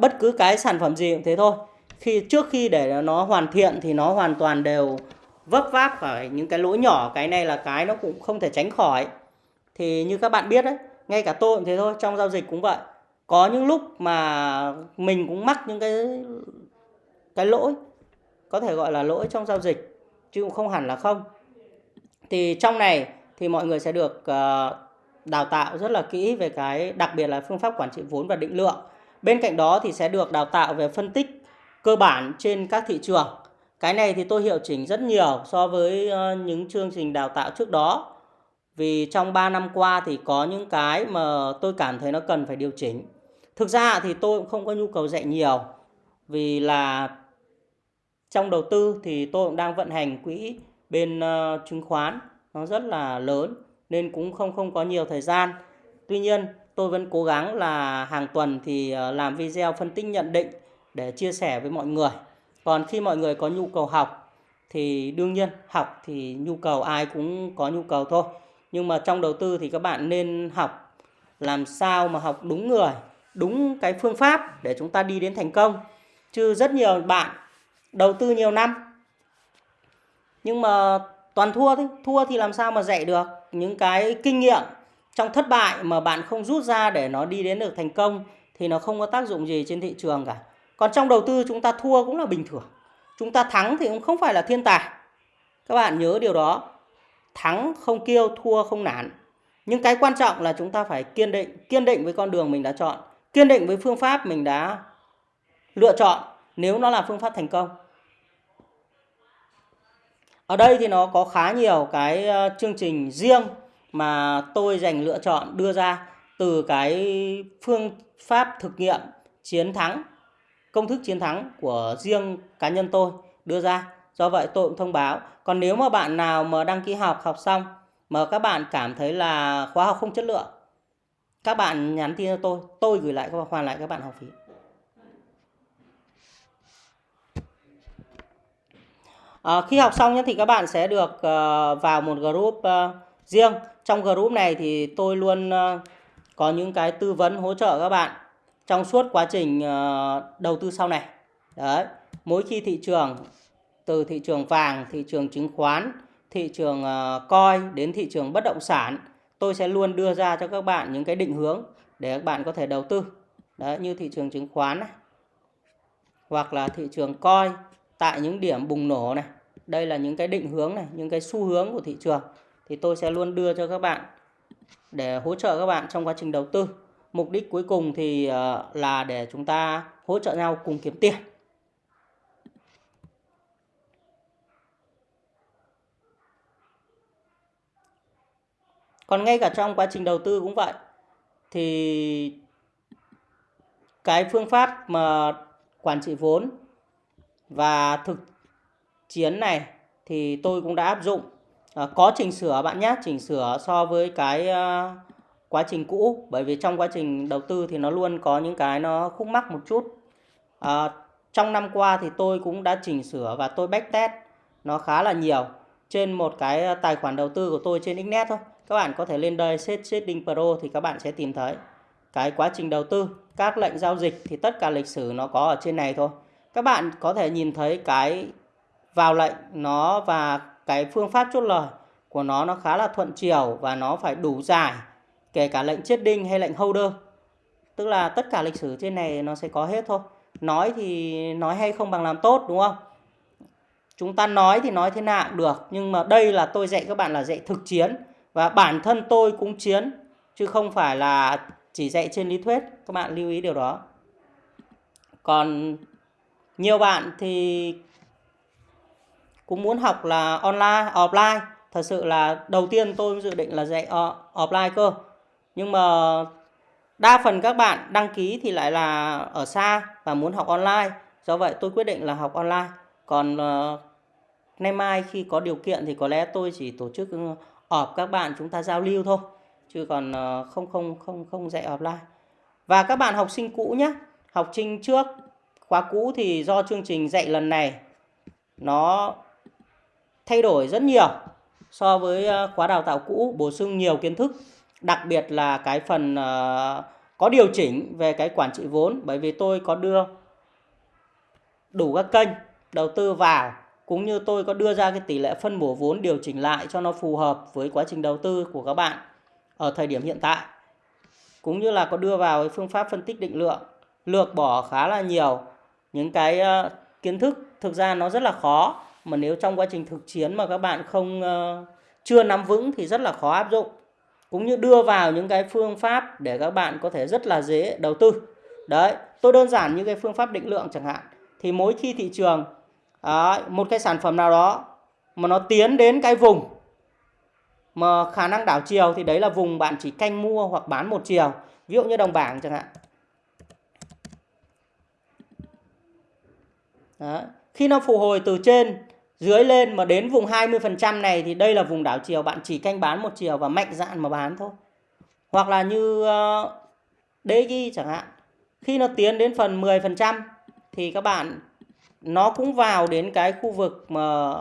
bất cứ cái sản phẩm gì cũng thế thôi. Khi, trước khi để nó hoàn thiện thì nó hoàn toàn đều vấp váp phải những cái lỗi nhỏ, cái này là cái nó cũng không thể tránh khỏi. Thì như các bạn biết đấy, ngay cả tôi cũng thế thôi, trong giao dịch cũng vậy. Có những lúc mà mình cũng mắc những cái cái lỗi có thể gọi là lỗi trong giao dịch chứ cũng không hẳn là không. Thì trong này thì mọi người sẽ được uh, đào tạo rất là kỹ về cái đặc biệt là phương pháp quản trị vốn và định lượng. Bên cạnh đó thì sẽ được đào tạo về phân tích cơ bản trên các thị trường. Cái này thì tôi hiệu chỉnh rất nhiều so với uh, những chương trình đào tạo trước đó. Vì trong 3 năm qua thì có những cái mà tôi cảm thấy nó cần phải điều chỉnh. Thực ra thì tôi cũng không có nhu cầu dạy nhiều vì là trong đầu tư thì tôi cũng đang vận hành quỹ bên uh, chứng khoán. Nó rất là lớn nên cũng không không có nhiều thời gian. Tuy nhiên tôi vẫn cố gắng là hàng tuần thì uh, làm video phân tích nhận định để chia sẻ với mọi người. Còn khi mọi người có nhu cầu học thì đương nhiên học thì nhu cầu ai cũng có nhu cầu thôi. Nhưng mà trong đầu tư thì các bạn nên học làm sao mà học đúng người đúng cái phương pháp để chúng ta đi đến thành công. Chứ rất nhiều bạn đầu tư nhiều năm. Nhưng mà toàn thua thôi. Thua thì làm sao mà dạy được? Những cái kinh nghiệm trong thất bại mà bạn không rút ra để nó đi đến được thành công thì nó không có tác dụng gì trên thị trường cả. Còn trong đầu tư chúng ta thua cũng là bình thường. Chúng ta thắng thì cũng không phải là thiên tài. Các bạn nhớ điều đó. Thắng không kêu, thua không nản. Nhưng cái quan trọng là chúng ta phải kiên định. Kiên định với con đường mình đã chọn. Kiên định với phương pháp mình đã lựa chọn nếu nó là phương pháp thành công. Ở đây thì nó có khá nhiều cái ờ, chương trình riêng mà tôi dành lựa chọn đưa ra từ cái phương pháp thực nghiệm chiến thắng, công thức chiến thắng của riêng cá nhân tôi đưa ra. Do vậy tôi cũng thông báo. Còn nếu mà bạn nào mà đăng ký học học xong mà các bạn cảm thấy là khóa học không chất lượng, các bạn nhắn tin cho tôi tôi gửi lại, hoàn lại các bạn học phí. À, khi học xong nhé thì các bạn sẽ được uh, vào một group uh, riêng. Trong group này thì tôi luôn uh, có những cái tư vấn hỗ trợ các bạn trong suốt quá trình uh, đầu tư sau này. Đấy mỗi khi thị trường từ thị trường vàng thị trường chứng khoán thị trường uh, coi đến thị trường bất động sản tôi sẽ luôn đưa ra cho các bạn những cái định hướng để các bạn có thể đầu tư. Đấy như thị trường chứng khoán này hoặc là thị trường coi tại những điểm bùng nổ này, đây là những cái định hướng này, những cái xu hướng của thị trường, thì tôi sẽ luôn đưa cho các bạn để hỗ trợ các bạn trong quá trình đầu tư. Mục đích cuối cùng thì ờ, là để chúng ta hỗ trợ nhau cùng kiếm tiền. Còn ngay cả trong quá trình đầu tư cũng vậy, thì cái phương pháp mà quản trị vốn và thực chiến này thì tôi cũng đã áp dụng. À, có chỉnh sửa bạn nhé chỉnh sửa so với cái uh, quá trình cũ. Bởi vì trong quá trình đầu tư thì nó luôn có những cái nó khúc mắc một chút. À, trong năm qua thì tôi cũng đã chỉnh sửa và tôi backtest nó khá là nhiều trên một cái à, tài khoản đầu tư của tôi trên Xnet thôi. Các bạn có thể lên đây setting pro thì các bạn sẽ tìm thấy cái quá trình đầu tư các lệnh giao dịch thì tất cả lịch sử nó có ở trên này thôi các bạn có thể nhìn thấy cái vào lệnh nó và cái phương pháp chốt lời của nó nó khá là thuận chiều và nó phải đủ dài, kể cả lệnh chết đinh hay lệnh holder. Tức là tất cả lịch sử trên này nó sẽ có hết thôi. Nói thì nói hay không bằng làm tốt, đúng không? Chúng ta nói thì nói thế nào cũng được, nhưng mà đây là tôi dạy các bạn là dạy thực chiến và bản thân tôi cũng chiến, chứ không phải là chỉ dạy trên lý thuyết. Các bạn lưu ý điều đó. Còn nhiều bạn thì cũng muốn học là online offline. Thật sự là đầu tiên tôi dự định là dạy ờ, offline cơ. Nhưng mà đa phần các bạn đăng ký thì lại là ở xa và muốn học online. Do vậy tôi quyết định là học online. Còn uh, nay mai khi có điều kiện thì có lẽ tôi chỉ tổ chức ừ, họp các bạn chúng ta giao lưu thôi. Chứ còn uh, không không không không dạy offline. Và các bạn học sinh cũ nhé học sinh trước khóa cũ thì do chương trình dạy lần này nó thay đổi rất nhiều so với ờ, khóa đào tạo cũ bổ sung nhiều kiến thức đặc biệt là cái phần uh, có điều chỉnh về cái quản trị vốn. Bởi vì tôi có đưa đủ các kênh đầu tư vào cũng như tôi có đưa ra cái tỷ lệ phân bổ vốn điều chỉnh lại cho nó phù hợp với quá trình đầu tư của các bạn ở thời điểm hiện tại. Cũng như là có đưa vào cái phương pháp phân tích định lượng lược bỏ khá là nhiều những cái uh, kiến thức thực ra nó rất là khó mà nếu trong quá trình thực chiến mà các bạn không uh, chưa nắm vững thì rất là khó áp dụng. Cũng như đưa vào những cái phương pháp để các bạn có thể rất là dễ đầu tư. Đấy tôi đơn giản như cái phương pháp định lượng chẳng hạn. Thì mỗi khi thị trường đấy, một cái sản phẩm nào đó mà nó tiến đến cái vùng mà khả năng đảo chiều thì đấy là vùng bạn chỉ canh mua hoặc bán một chiều. Ví dụ như đồng bảng chẳng hạn. Đó. Khi nó phục hồi từ trên dưới lên mà đến vùng 20% này thì đây là vùng đảo chiều bạn chỉ canh bán một chiều và mạnh dạn mà bán thôi. Hoặc là như ờ, uh, DG chẳng hạn. Khi nó tiến đến phần 10% thì các bạn nó cũng vào đến cái khu vực mà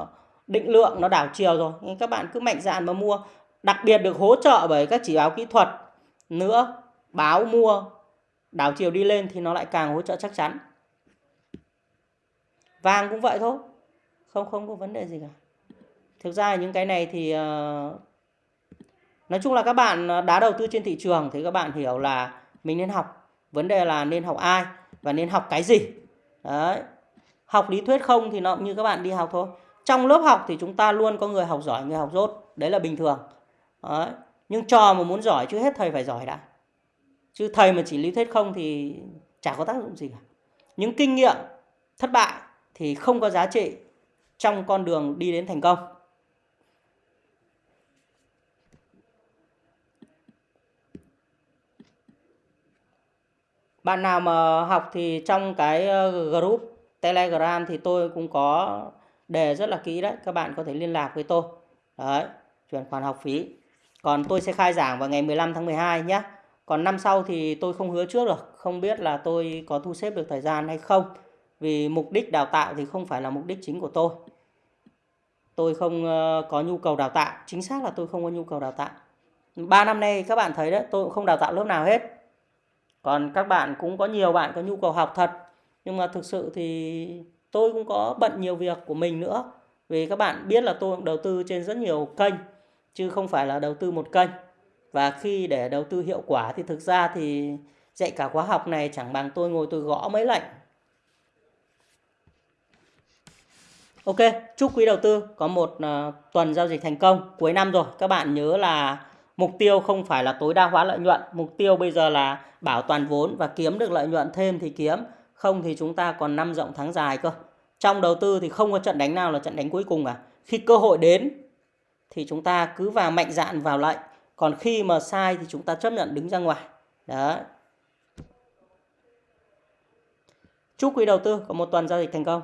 định lượng nó đảo chiều rồi. Nhưng các bạn cứ mạnh dạn mà mua. Đặc biệt được hỗ trợ bởi các chỉ báo kỹ thuật nữa. Báo mua đảo chiều đi lên thì nó lại càng hỗ trợ chắc chắn. Vàng cũng vậy thôi. Không không có vấn đề gì cả. Thực ra những cái này thì uh, nói chung là các bạn ờ, đã đầu tư trên thị trường thì các bạn hiểu là mình nên học. Vấn đề là nên học ai và nên học cái gì. Đấy. Học lý thuyết không thì nó như các bạn đi học thôi. Trong lớp học thì chúng ta luôn có người học giỏi người học dốt đấy là bình thường. Đấy. nhưng trò mà muốn giỏi chứ hết thầy phải giỏi đã. Chứ thầy mà chỉ lý thuyết không thì chả có tác dụng gì cả. Những kinh nghiệm thất bại thì không có giá trị trong con đường đi đến thành công. Bạn nào mà học thì trong cái ờ, group Telegram thì tôi cũng có đề rất là kỹ đấy. Các bạn có thể liên lạc với tôi. Đấy, chuyển khoản học phí. Còn tôi sẽ khai giảng vào ngày 15 tháng 12 nhé. Còn năm sau thì tôi không hứa trước được. Không biết là tôi có thu xếp được thời gian hay không. Vì mục đích đào tạo thì không phải là mục đích chính của tôi. Tôi không ờ, có nhu cầu đào tạo. Chính xác là tôi không có nhu cầu đào tạo. Ba năm nay các bạn thấy đấy, tôi cũng không đào tạo lớp nào hết. Còn các bạn cũng có nhiều bạn có nhu cầu học thật. Nhưng mà thực sự thì tôi cũng có bận nhiều việc của mình nữa. Vì các bạn biết là tôi cũng đầu tư trên rất nhiều kênh, chứ không phải là đầu tư một kênh. Và khi để đầu tư hiệu quả thì thực ra thì dạy cả khóa học này chẳng bằng tôi ngồi tôi gõ mấy lệnh Ok, chúc quý đầu tư có một uh, tuần giao dịch thành công cuối năm rồi. Các bạn nhớ là mục tiêu không phải là tối đa hóa lợi nhuận, mục tiêu bây giờ là bảo toàn vốn và kiếm được lợi nhuận thêm thì kiếm, không thì chúng ta còn năm rộng tháng dài cơ. Trong đầu tư thì không có trận đánh nào là trận đánh cuối cùng cả. Khi cơ hội đến thì chúng ta cứ vào mạnh dạn vào lệnh, còn khi mà sai thì chúng ta chấp nhận đứng ra ngoài. Đó. Chúc quý đầu tư có một tuần giao dịch thành công.